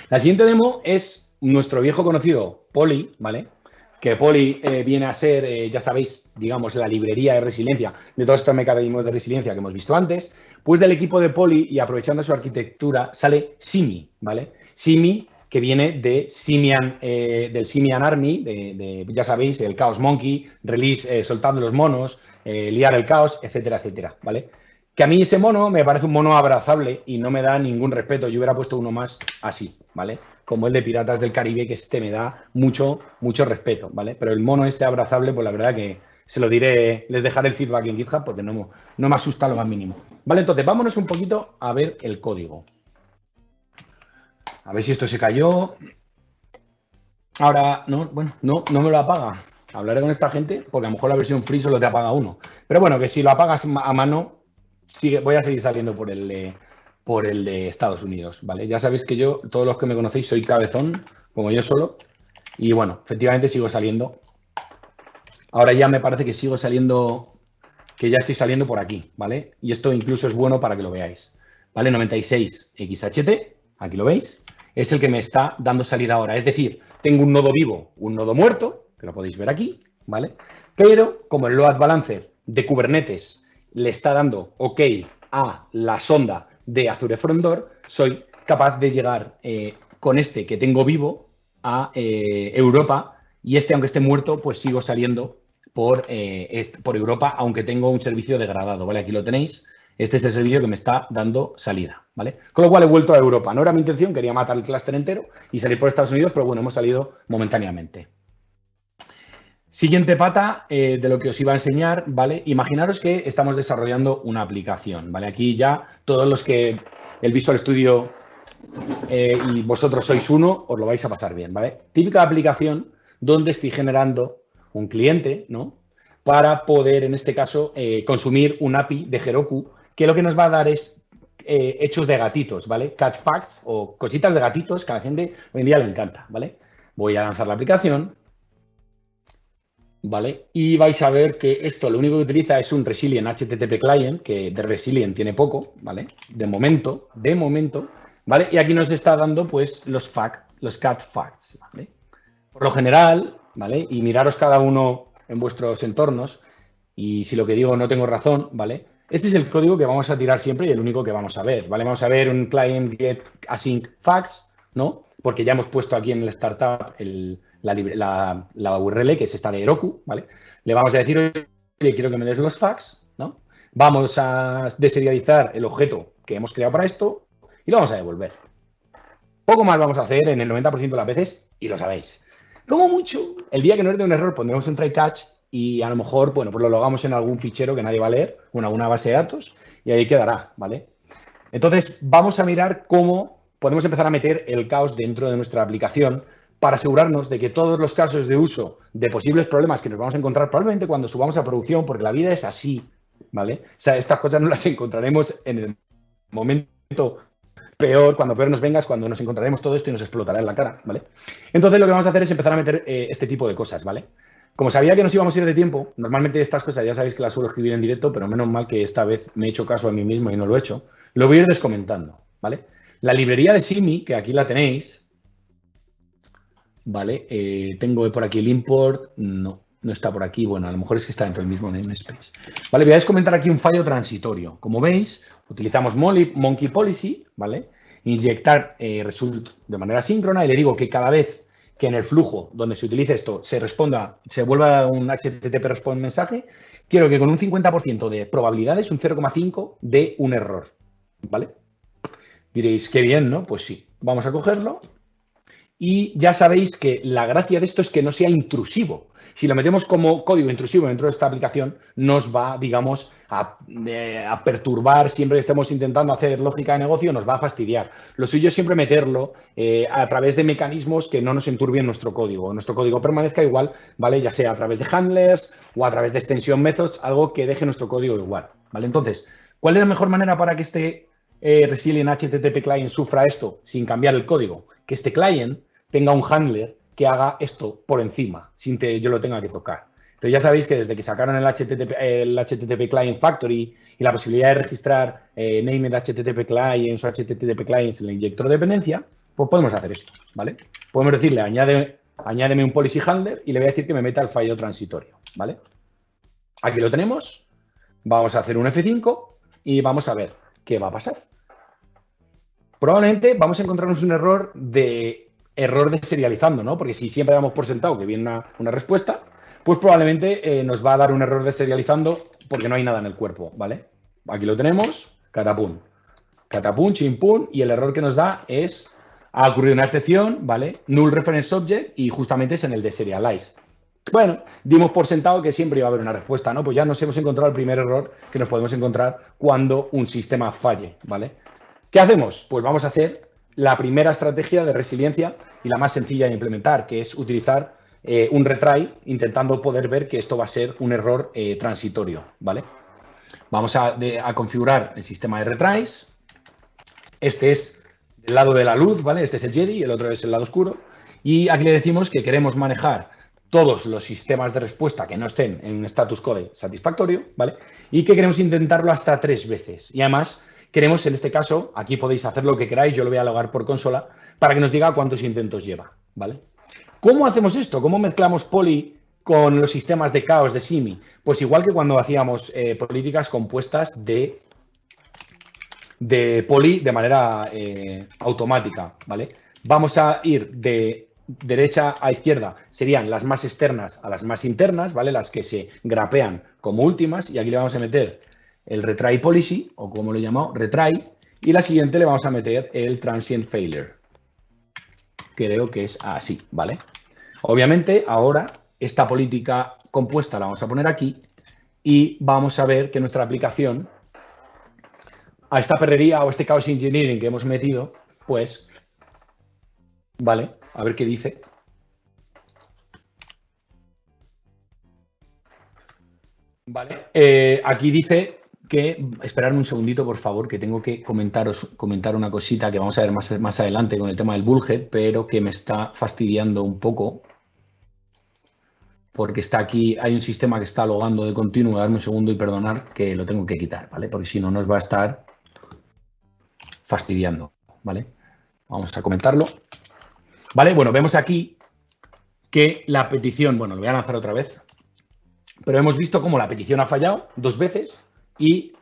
S1: La siguiente demo es nuestro viejo conocido Poly, ¿vale? Que Poly eh, viene a ser, eh, ya sabéis, digamos, la librería de resiliencia de todos estos mecanismos de resiliencia que hemos visto antes. Pues del equipo de Poly y aprovechando su arquitectura sale Simi, ¿vale? Simi que viene de Simian, eh, del Simian Army, de, ya sabéis, el Chaos Monkey, release soltando los monos, liar el caos, etcétera, etcétera, ¿vale? Que a mí ese mono me parece un mono abrazable y no me da ningún respeto. Yo hubiera puesto uno más así, ¿vale? Como el de Piratas del Caribe, que este me da mucho, mucho respeto, ¿vale? Pero el mono este abrazable, pues la verdad que se lo diré, les dejaré el feedback en GitHub porque no, no me asusta lo más mínimo. Vale, entonces vámonos un poquito a ver el código. A ver si esto se cayó. Ahora, no, bueno, no, no me lo apaga. Hablaré con esta gente porque a lo mejor la versión free solo te apaga uno. Pero bueno, que si lo apagas a mano, sigue, voy a seguir saliendo por el, de, por el de Estados Unidos, ¿vale? Ya sabéis que yo, todos los que me conocéis, soy cabezón, como yo solo. Y bueno, efectivamente sigo saliendo. Ahora ya me parece que sigo saliendo, que ya estoy saliendo por aquí, ¿vale? Y esto incluso es bueno para que lo veáis. ¿Vale? 96 XHT, aquí lo veis es el que me está dando salida ahora. Es decir, tengo un nodo vivo, un nodo muerto, que lo podéis ver aquí, ¿vale? Pero como el load balancer de Kubernetes le está dando OK a la sonda de Azure Front soy capaz de llegar eh, con este que tengo vivo a eh, Europa y este, aunque esté muerto, pues sigo saliendo por, eh, por Europa, aunque tengo un servicio degradado, ¿vale? Aquí lo tenéis. Este es el servicio que me está dando salida, ¿vale? Con lo cual he vuelto a Europa. No era mi intención, quería matar el clúster entero y salir por Estados Unidos, pero bueno, hemos salido momentáneamente. Siguiente pata eh, de lo que os iba a enseñar, ¿vale? Imaginaros que estamos desarrollando una aplicación, ¿vale? Aquí ya todos los que el Visual Studio eh, y vosotros sois uno, os lo vais a pasar bien, ¿vale? Típica aplicación donde estoy generando un cliente, ¿no? Para poder, en este caso, eh, consumir un API de Heroku que lo que nos va a dar es hechos de gatitos, ¿vale? Cat facts o cositas de gatitos que a la gente hoy en día le encanta, ¿vale? Voy a lanzar la aplicación, ¿vale? Y vais a ver que esto lo único que utiliza es un Resilient HTTP Client, que de Resilient tiene poco, ¿vale? De momento, de momento, ¿vale? Y aquí nos está dando, pues, los, fact, los cat facts, ¿vale? Por lo general, ¿vale? Y miraros cada uno en vuestros entornos, y si lo que digo no tengo razón, ¿vale? Este es el código que vamos a tirar siempre y el único que vamos a ver, ¿vale? Vamos a ver un client get async fax, ¿no? Porque ya hemos puesto aquí en el startup la, URL, que es esta de Heroku, ¿vale? Le vamos a decir, oye, quiero que me des los fax, ¿no? Vamos a deserializar el objeto que hemos creado para esto y lo vamos a devolver. Poco más vamos a hacer en el 90% de las veces y lo sabéis. Como mucho, el día que nos dé un error pondremos un try catch y a lo mejor, bueno, pues lo logamos en algún fichero que nadie va a leer, en alguna base de datos, y ahí quedará, ¿vale? Entonces, vamos a mirar cómo podemos empezar a meter el caos dentro de nuestra aplicación para asegurarnos de que todos los casos de uso de posibles problemas que nos vamos a encontrar probablemente cuando subamos a producción, porque la vida es así, ¿vale? O sea, estas cosas no las *laughs* encontraremos en el momento peor, cuando peor nos vengas, cuando nos encontraremos todo esto y nos explotará en la cara, ¿vale? Entonces lo que vamos a hacer es empezar a meter eh, este tipo de cosas, ¿vale? Como sabía que nos íbamos a ir de tiempo, normalmente estas cosas ya sabéis que las suelo escribir en directo, pero menos mal que esta vez me he hecho caso a mí mismo y no lo he hecho. Lo voy a ir descomentando, ¿vale? La librería de Simi, que aquí la tenéis, ¿vale? Eh, tengo por aquí el import, no, no está por aquí. Bueno, a lo mejor es que está dentro del mismo namespace. Vale, voy a descomentar aquí un fallo transitorio. Como veis, utilizamos Monkey Policy, ¿vale? Inyectar eh, result de manera síncrona y le digo que cada vez que en el flujo donde se utilice esto se responda, se vuelva un HTTP responde mensaje, quiero que con un 50% de probabilidades, un 0,5 de un error. ¿vale? Diréis, qué bien, ¿no? Pues sí, vamos a cogerlo. Y ya sabéis que la gracia de esto es que no sea intrusivo. Si lo metemos como código intrusivo dentro de esta aplicación, nos va, digamos, a, perturbar siempre que estemos intentando hacer lógica de negocio, nos va a fastidiar. Lo suyo es siempre meterlo eh, a través de mecanismos que no nos enturbien nuestro código. Nuestro código permanezca igual, ¿vale? Ya sea a través de handlers o a través de extension methods, algo que deje nuestro código igual, ¿vale? Entonces, ¿cuál es la mejor manera para que este eh, Resilient HTTP client sufra esto sin cambiar el código? Que este client tenga un handler que haga esto por encima, sin que yo lo tenga que tocar. Entonces ya sabéis que desde que sacaron el HTTP, el HTTP Client Factory y la posibilidad de registrar eh, named HTTP Clients o HTTP Clients en el inyector de dependencia, pues podemos hacer esto, ¿vale? Podemos decirle, añade, añádeme un policy handler y le voy a decir que me meta el fallo transitorio, ¿vale? Aquí lo tenemos. Vamos a hacer un F5 y vamos a ver qué va a pasar. Probablemente vamos a encontrarnos un error de error de serializando, ¿no? Porque si siempre damos por sentado que viene una, respuesta, pues probablemente eh, nos va a dar un error de serializando porque no hay nada en el cuerpo, ¿vale? Aquí lo tenemos, catapum. Catapum, chimpum, y el error que nos da es, ha ocurrido una excepción, ¿vale? Null reference object y justamente es en el de serialize. Bueno, dimos por sentado que siempre iba a haber una respuesta, ¿no? Pues ya nos hemos encontrado el primer error que nos podemos encontrar cuando un sistema falle, ¿vale? ¿Qué hacemos? Pues vamos a hacer la primera estrategia de resiliencia y la más sencilla de implementar, que es utilizar eh, un retry intentando poder ver que esto va a ser un error eh, transitorio, ¿vale? Vamos a, configurar el sistema de retries. Este es del lado de la luz, ¿vale? Este es el Jedi, el otro es el lado oscuro. Y aquí le decimos que queremos manejar todos los sistemas de respuesta que no estén en status code satisfactorio, ¿vale? Y que queremos intentarlo hasta tres veces. Y además Queremos, en este caso, aquí podéis hacer lo que queráis, yo lo voy a logar por consola, para que nos diga cuántos intentos lleva, ¿vale? ¿Cómo hacemos esto? ¿Cómo mezclamos Poly con los sistemas de caos de Simi? Pues igual que cuando hacíamos eh, políticas compuestas de, de Poly de manera eh, automática, ¿vale? Vamos a ir de derecha a izquierda, serían las más externas a las más internas, ¿vale? Las que se grapean como últimas, y aquí le vamos a meter el retry policy, o como lo he llamado, retry, y la siguiente le vamos a meter el transient failure. Creo que es así, ¿vale? Obviamente, ahora esta política compuesta la vamos a poner aquí y vamos a ver que nuestra aplicación a esta perrería o este chaos engineering que hemos metido, pues, ¿vale? A ver qué dice. Vale, eh, aquí dice que esperarme un segundito, por favor, que tengo que comentaros, comentar una cosita que vamos a ver más, más adelante con el tema del bullhead, pero que me está fastidiando un poco. Porque está aquí, hay un sistema que está logando de continuo. Darme un segundo y perdonar que lo tengo que quitar, ¿vale? Porque si no nos va a estar fastidiando, ¿vale? Vamos a comentarlo. ¿Vale? Bueno, vemos aquí que la petición, bueno, lo voy a lanzar otra vez, pero hemos visto cómo la petición ha fallado dos veces y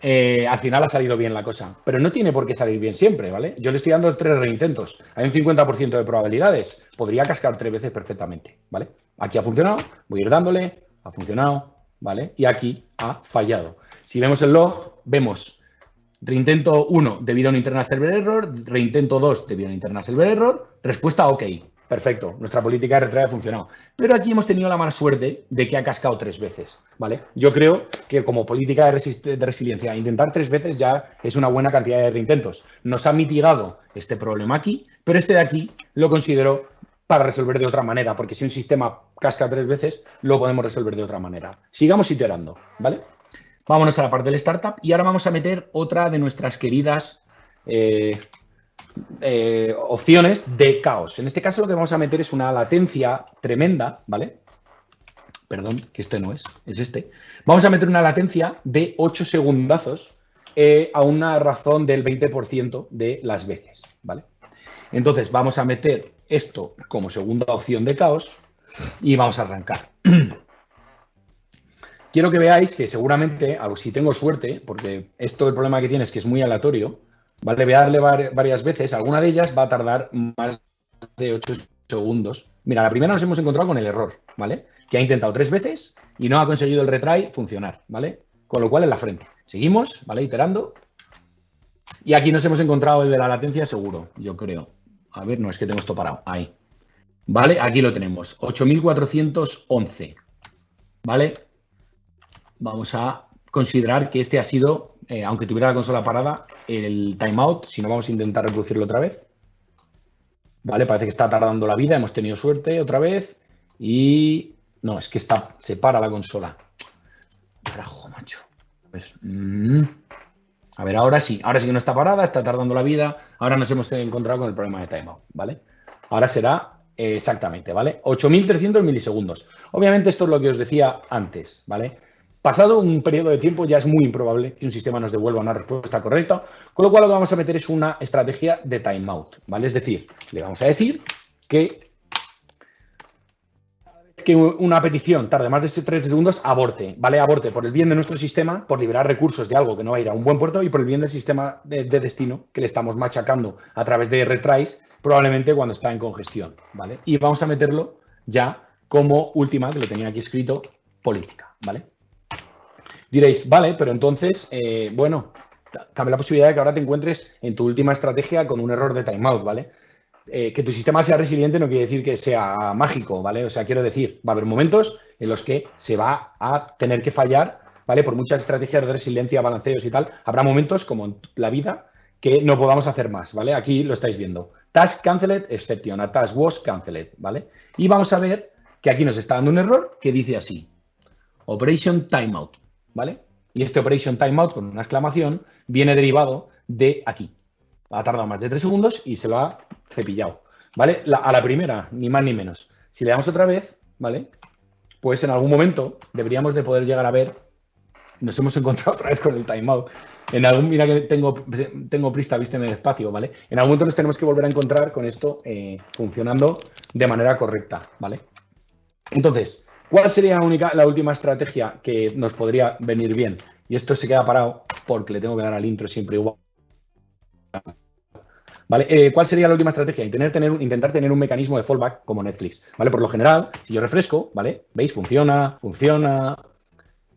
S1: eh, al final ha salido bien la cosa. Pero no tiene por qué salir bien siempre, ¿vale? Yo le estoy dando tres reintentos. Hay un 50% de probabilidades. Podría cascar tres veces perfectamente, ¿vale? Aquí ha funcionado, voy a ir dándole, ha funcionado, ¿vale? Y aquí ha fallado. Si vemos el log, vemos reintento 1 debido a un internal server error, reintento 2 debido a un internal server error, respuesta OK. Perfecto, nuestra política de retrae ha funcionado. Pero aquí hemos tenido la mala suerte de que ha cascado tres veces, ¿vale? Yo creo que como política de, resiliencia, intentar tres veces ya es una buena cantidad de reintentos. Nos ha mitigado este problema aquí, pero este de aquí lo considero para resolver de otra manera, porque si un sistema casca tres veces, lo podemos resolver de otra manera. Sigamos iterando, ¿vale? Vámonos a la parte del startup y ahora vamos a meter otra de nuestras queridas eh, eh, opciones de caos. En este caso lo que vamos a meter es una latencia tremenda, ¿vale? Perdón, que este no es, es este. Vamos a meter una latencia de 8 segundazos eh, a una razón del 20% de las veces, ¿vale? Entonces vamos a meter esto como segunda opción de caos y vamos a arrancar. *clears throat* Quiero que veáis que seguramente, si tengo suerte, porque esto el problema que tiene es que es muy aleatorio, ¿vale? Voy a darle varias veces, alguna de ellas va a tardar más de 8 segundos. Mira, la primera nos hemos encontrado con el error, ¿vale? Que ha intentado tres veces y no ha conseguido el retry funcionar, ¿vale? Con lo cual en la frente. Seguimos, ¿vale? Iterando. Y aquí nos hemos encontrado el de la latencia seguro, yo creo. A ver, no, es que tengo esto parado. Ahí. ¿Vale? Aquí lo tenemos. 8411. ¿Vale? Vamos a considerar que este ha sido, eh, aunque tuviera la consola parada, el timeout. Si no, vamos a intentar reproducirlo otra vez. ¿Vale? Parece que está tardando la vida. Hemos tenido suerte otra vez. Y... No, es que está, se para la consola. Carajo, macho. Mm. A ver, ahora sí. Ahora sí que no está parada, está tardando la vida. Ahora nos hemos encontrado con el problema de timeout, ¿vale? Ahora será exactamente, ¿vale? 8.300 milisegundos. Obviamente esto es lo que os decía antes, ¿vale? Pasado un periodo de tiempo ya es muy improbable que un sistema nos devuelva una respuesta correcta, con lo cual lo que vamos a meter es una estrategia de timeout, ¿vale? Es decir, le vamos a decir que que una petición tarde más de 3 segundos, aborte, ¿vale? Aborte por el bien de nuestro sistema, por liberar recursos de algo que no va a ir a un buen puerto y por el bien del sistema de, destino que le estamos machacando a través de retries, probablemente cuando está en congestión, ¿vale? Y vamos a meterlo ya como última, que lo tenía aquí escrito, política, ¿vale? Diréis, vale, pero entonces, eh, bueno, cabe la posibilidad de que ahora te encuentres en tu última estrategia con un error de timeout, ¿vale? Eh, que tu sistema sea resiliente no quiere decir que sea mágico, ¿vale? O sea, quiero decir, va a haber momentos en los que se va a tener que fallar, ¿vale? Por muchas estrategias de resiliencia, balanceos y tal, habrá momentos como en la vida que no podamos hacer más, ¿vale? Aquí lo estáis viendo. Task cancelled, exception, a task was cancelled, ¿vale? Y vamos a ver que aquí nos está dando un error que dice así, operation timeout, ¿vale? Y este operation timeout con una exclamación viene derivado de aquí. Ha tardado más de tres segundos y se lo ha cepillado, ¿vale? a la primera, ni más ni menos. Si le damos otra vez, ¿vale? Pues en algún momento deberíamos de poder llegar a ver, nos hemos encontrado otra vez con el timeout. En algún, mira que tengo, tengo prista, viste en el espacio, ¿vale? En algún momento nos tenemos que volver a encontrar con esto eh, funcionando de manera correcta, ¿vale? Entonces, ¿cuál sería la, única, la última estrategia que nos podría venir bien? Y esto se queda parado porque le tengo que dar al intro siempre igual. ¿Vale? Eh, ¿Cuál sería la última estrategia? Intentar tener, intentar tener un mecanismo de fallback como Netflix. ¿Vale? Por lo general, si yo refresco, ¿vale? ¿Veis? Funciona, funciona,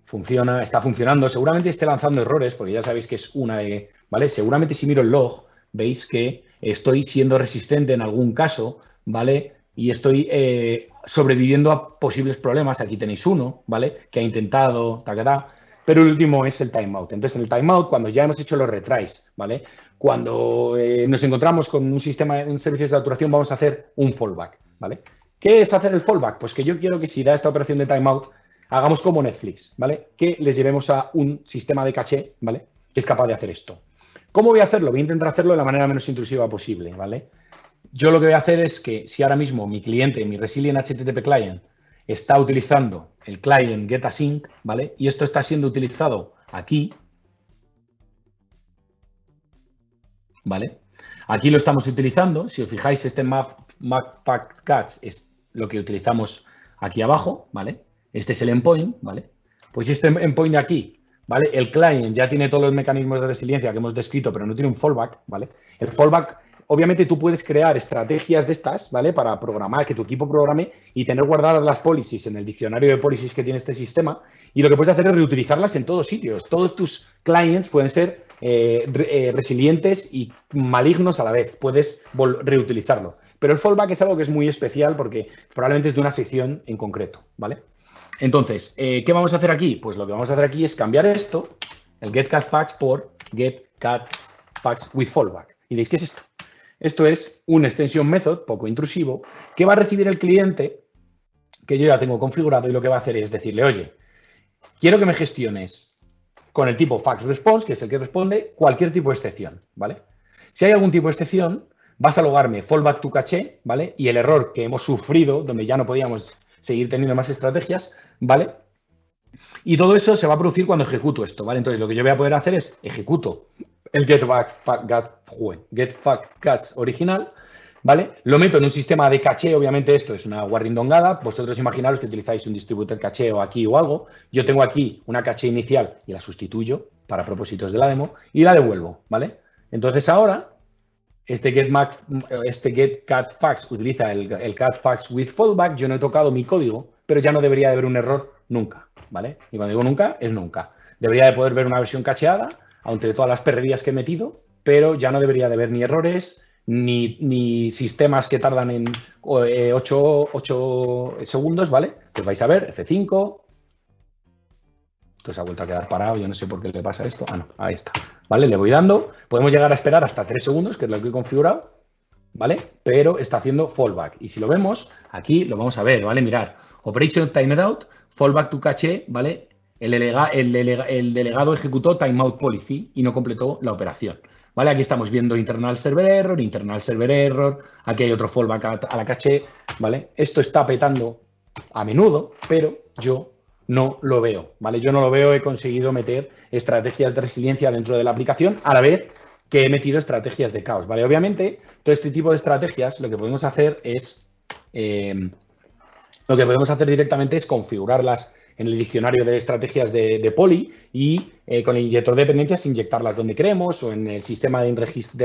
S1: funciona, está funcionando. Seguramente esté lanzando errores, porque ya sabéis que es una de. ¿Vale? Seguramente si miro el log, veis que estoy siendo resistente en algún caso, ¿vale? Y estoy eh, sobreviviendo a posibles problemas. Aquí tenéis uno, ¿vale? Que ha intentado, ta, pero el último es el timeout. Entonces, en el timeout, cuando ya hemos hecho los retries, ¿vale? Cuando eh, nos encontramos con un sistema en servicios de saturación, vamos a hacer un fallback, ¿vale? ¿Qué es hacer el fallback? Pues que yo quiero que si da esta operación de timeout, hagamos como Netflix, ¿vale? Que les llevemos a un sistema de caché, ¿vale? Que es capaz de hacer esto. ¿Cómo voy a hacerlo? Voy a intentar hacerlo de la manera menos intrusiva posible, ¿vale? Yo lo que voy a hacer es que si ahora mismo mi cliente, mi Resilient HTTP Client, está utilizando el client getAsync, ¿vale? Y esto está siendo utilizado aquí, ¿vale? Aquí lo estamos utilizando. Si os fijáis, este map, cats es lo que utilizamos aquí abajo, ¿vale? Este es el endpoint, ¿vale? Pues este endpoint aquí, ¿vale? El client ya tiene todos los mecanismos de resiliencia que hemos descrito, pero no tiene un fallback, ¿vale? El fallback, obviamente tú puedes crear estrategias de estas, ¿vale? Para programar, que tu equipo programe y tener guardadas las policies en el diccionario de policies que tiene este sistema. Y lo que puedes hacer es reutilizarlas en todos sitios. Todos tus clients pueden ser eh, eh, resilientes y malignos a la vez. Puedes reutilizarlo. Pero el fallback es algo que es muy especial porque probablemente es de una sección en concreto, ¿vale? Entonces, eh, ¿qué vamos a hacer aquí? Pues lo que vamos a hacer aquí es cambiar esto, el getCatFacts, por getCatFacts with fallback. Y diréis, ¿qué es esto? Esto es un extension method poco intrusivo que va a recibir el cliente que yo ya tengo configurado y lo que va a hacer es decirle, oye, quiero que me gestiones con el tipo fax response, que es el que responde cualquier tipo de excepción, ¿vale? Si hay algún tipo de excepción, vas a logarme fallback to caché, ¿vale? Y el error que hemos sufrido, donde ya no podíamos seguir teniendo más estrategias, ¿vale? Y todo eso se va a producir cuando ejecuto esto, ¿vale? Entonces, lo que yo voy a poder hacer es ejecuto el get, get, catch original, ¿vale? Lo meto en un sistema de caché, obviamente esto es una guarrindongada, vosotros imaginaros que utilizáis un distributed caché o aquí o algo, yo tengo aquí una caché inicial y la sustituyo para propósitos de la demo y la devuelvo, ¿vale? Entonces ahora, este get, este get cat utiliza el, el cat with fallback, yo no he tocado mi código, pero ya no debería de haber un error nunca, ¿vale? Y cuando digo nunca, es nunca. Debería de poder ver una versión cacheada, aunque de todas las perrerías que he metido, pero ya no debería de haber ni errores, ni, sistemas que tardan en 8, eh, segundos, ¿vale? Pues vais a ver, F5. Esto se ha vuelto a quedar parado, yo no sé por qué le pasa esto. Ah, no, ahí está. ¿Vale? Le voy dando. Podemos llegar a esperar hasta 3 segundos, que es lo que he configurado, ¿vale? Pero está haciendo fallback. Y si lo vemos, aquí lo vamos a ver, ¿vale? Mirar, Operation Timeout, fallback to cache, ¿vale? El, el delegado ejecutó timeout policy y no completó la operación. ¿Vale? Aquí estamos viendo internal server error, internal server error, aquí hay otro fallback a la caché, ¿vale? Esto está petando a menudo, pero yo no lo veo, ¿vale? Yo no lo veo, he conseguido meter estrategias de resiliencia dentro de la aplicación a la vez que he metido estrategias de caos, ¿vale? Obviamente, todo este tipo de estrategias lo que podemos hacer es, eh, lo que podemos hacer directamente es configurarlas en el diccionario de estrategias de, de Poli y eh, con el inyector de dependencias inyectarlas donde queremos o en el sistema de,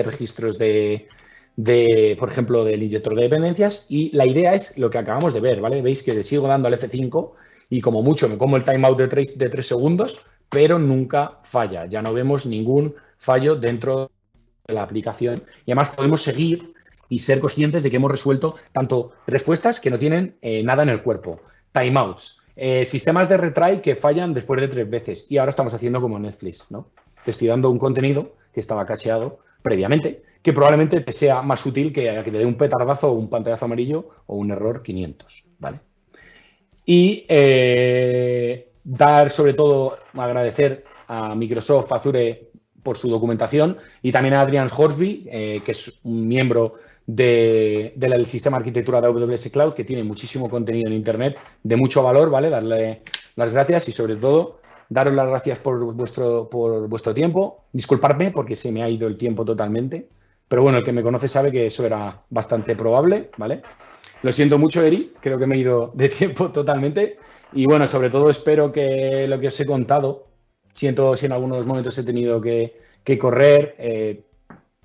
S1: registros de, de, por ejemplo, del inyector de dependencias. Y la idea es lo que acabamos de ver, ¿vale? Veis que le sigo dando al F5 y como mucho me como el timeout de 3, de 3 segundos, pero nunca falla. Ya no vemos ningún fallo dentro de la aplicación. Y además podemos seguir y ser conscientes de que hemos resuelto tanto respuestas que no tienen eh, nada en el cuerpo, timeouts, eh, sistemas de retry que fallan después de tres veces y ahora estamos haciendo como Netflix, ¿no? Te estoy dando un contenido que estaba cacheado previamente, que probablemente te sea más útil que, que te dé un petardazo o un pantallazo amarillo o un error 500, ¿vale? Y eh, dar sobre todo, agradecer a Microsoft Azure por su documentación y también a Adrian Horsby, eh, que es un miembro del sistema de arquitectura de AWS Cloud, que tiene muchísimo contenido en Internet de mucho valor, ¿vale? Darle las gracias y sobre todo daros las gracias por vuestro, por vuestro tiempo. Disculparme porque se me ha ido el tiempo totalmente, pero bueno, el que me conoce sabe que eso era bastante probable, ¿vale? Lo siento mucho, Eri, creo que me he ido de tiempo *laughs* totalmente. Y bueno, sobre todo espero que lo que os he contado, siento si en algunos momentos he tenido que, correr, eh,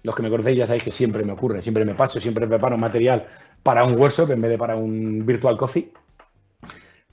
S1: los que me conocéis ya sabéis que siempre me ocurre, siempre me paso, siempre preparo material para un workshop en vez de para un virtual coffee.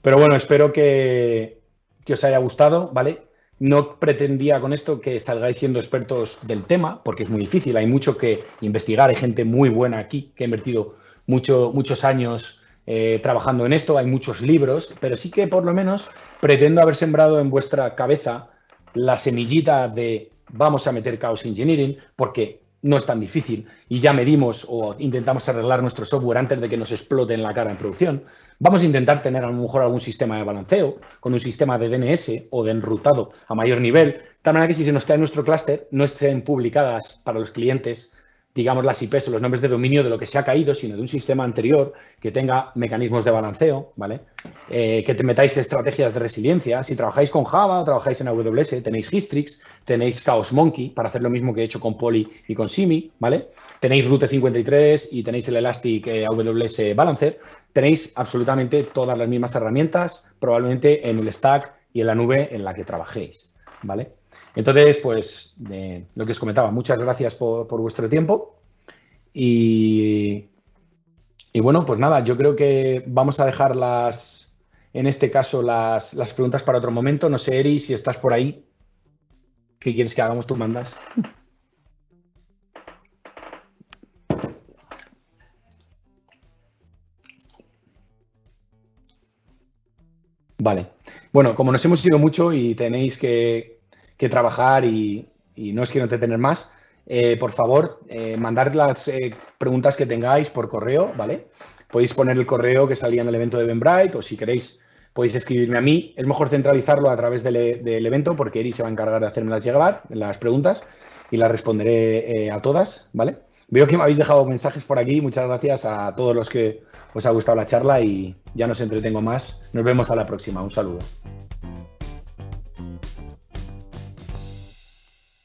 S1: Pero bueno, espero que, os haya gustado, ¿vale? No pretendía con esto que salgáis siendo expertos del tema, porque es muy difícil, hay mucho que investigar, hay gente muy buena aquí que ha invertido mucho, muchos años eh, trabajando en esto, hay muchos libros, pero sí que por lo menos pretendo haber sembrado en vuestra cabeza la semillita de vamos a meter Chaos Engineering, porque no es tan difícil y ya medimos o intentamos arreglar nuestro software antes de que nos explote en la cara en producción. Vamos a intentar tener a lo mejor algún sistema de balanceo con un sistema de DNS o de enrutado a mayor nivel, tal manera que si se nos cae nuestro clúster no estén publicadas para los clientes digamos, las IPs o los nombres de dominio de lo que se ha caído, sino de un sistema anterior que tenga mecanismos de balanceo, ¿vale? Eh, que te metáis estrategias de resiliencia. Si trabajáis con Java trabajáis en AWS, tenéis Histrix, tenéis Chaos Monkey para hacer lo mismo que he hecho con Poly y con Simi, ¿vale? Tenéis Route 53 y tenéis el Elastic eh, AWS Balancer. Tenéis absolutamente todas las mismas herramientas, probablemente en el stack y en la nube en la que trabajéis, ¿vale? Entonces, pues, lo que os comentaba, muchas gracias por, vuestro tiempo. Y, bueno, pues nada, yo creo que vamos a dejar las, en este caso, las, preguntas para otro momento. No sé, Eri, si estás por ahí, ¿qué quieres que hagamos? Tú mandas. Vale. Bueno, como nos hemos ido mucho y tenéis que, que trabajar y, no es que no te tener más, eh, por favor, eh, mandar las eh, preguntas que tengáis por correo, ¿vale? Podéis poner el correo que salía en el evento de Benbright o si queréis podéis escribirme a mí. Es mejor centralizarlo a través del, evento porque Eri se va a encargar de hacerme las llegar, las preguntas, y las responderé a todas, ¿vale? Veo que me habéis dejado mensajes por aquí. Muchas gracias a todos los que os ha gustado la charla y ya no os entretengo más. Nos vemos a la próxima. Un saludo.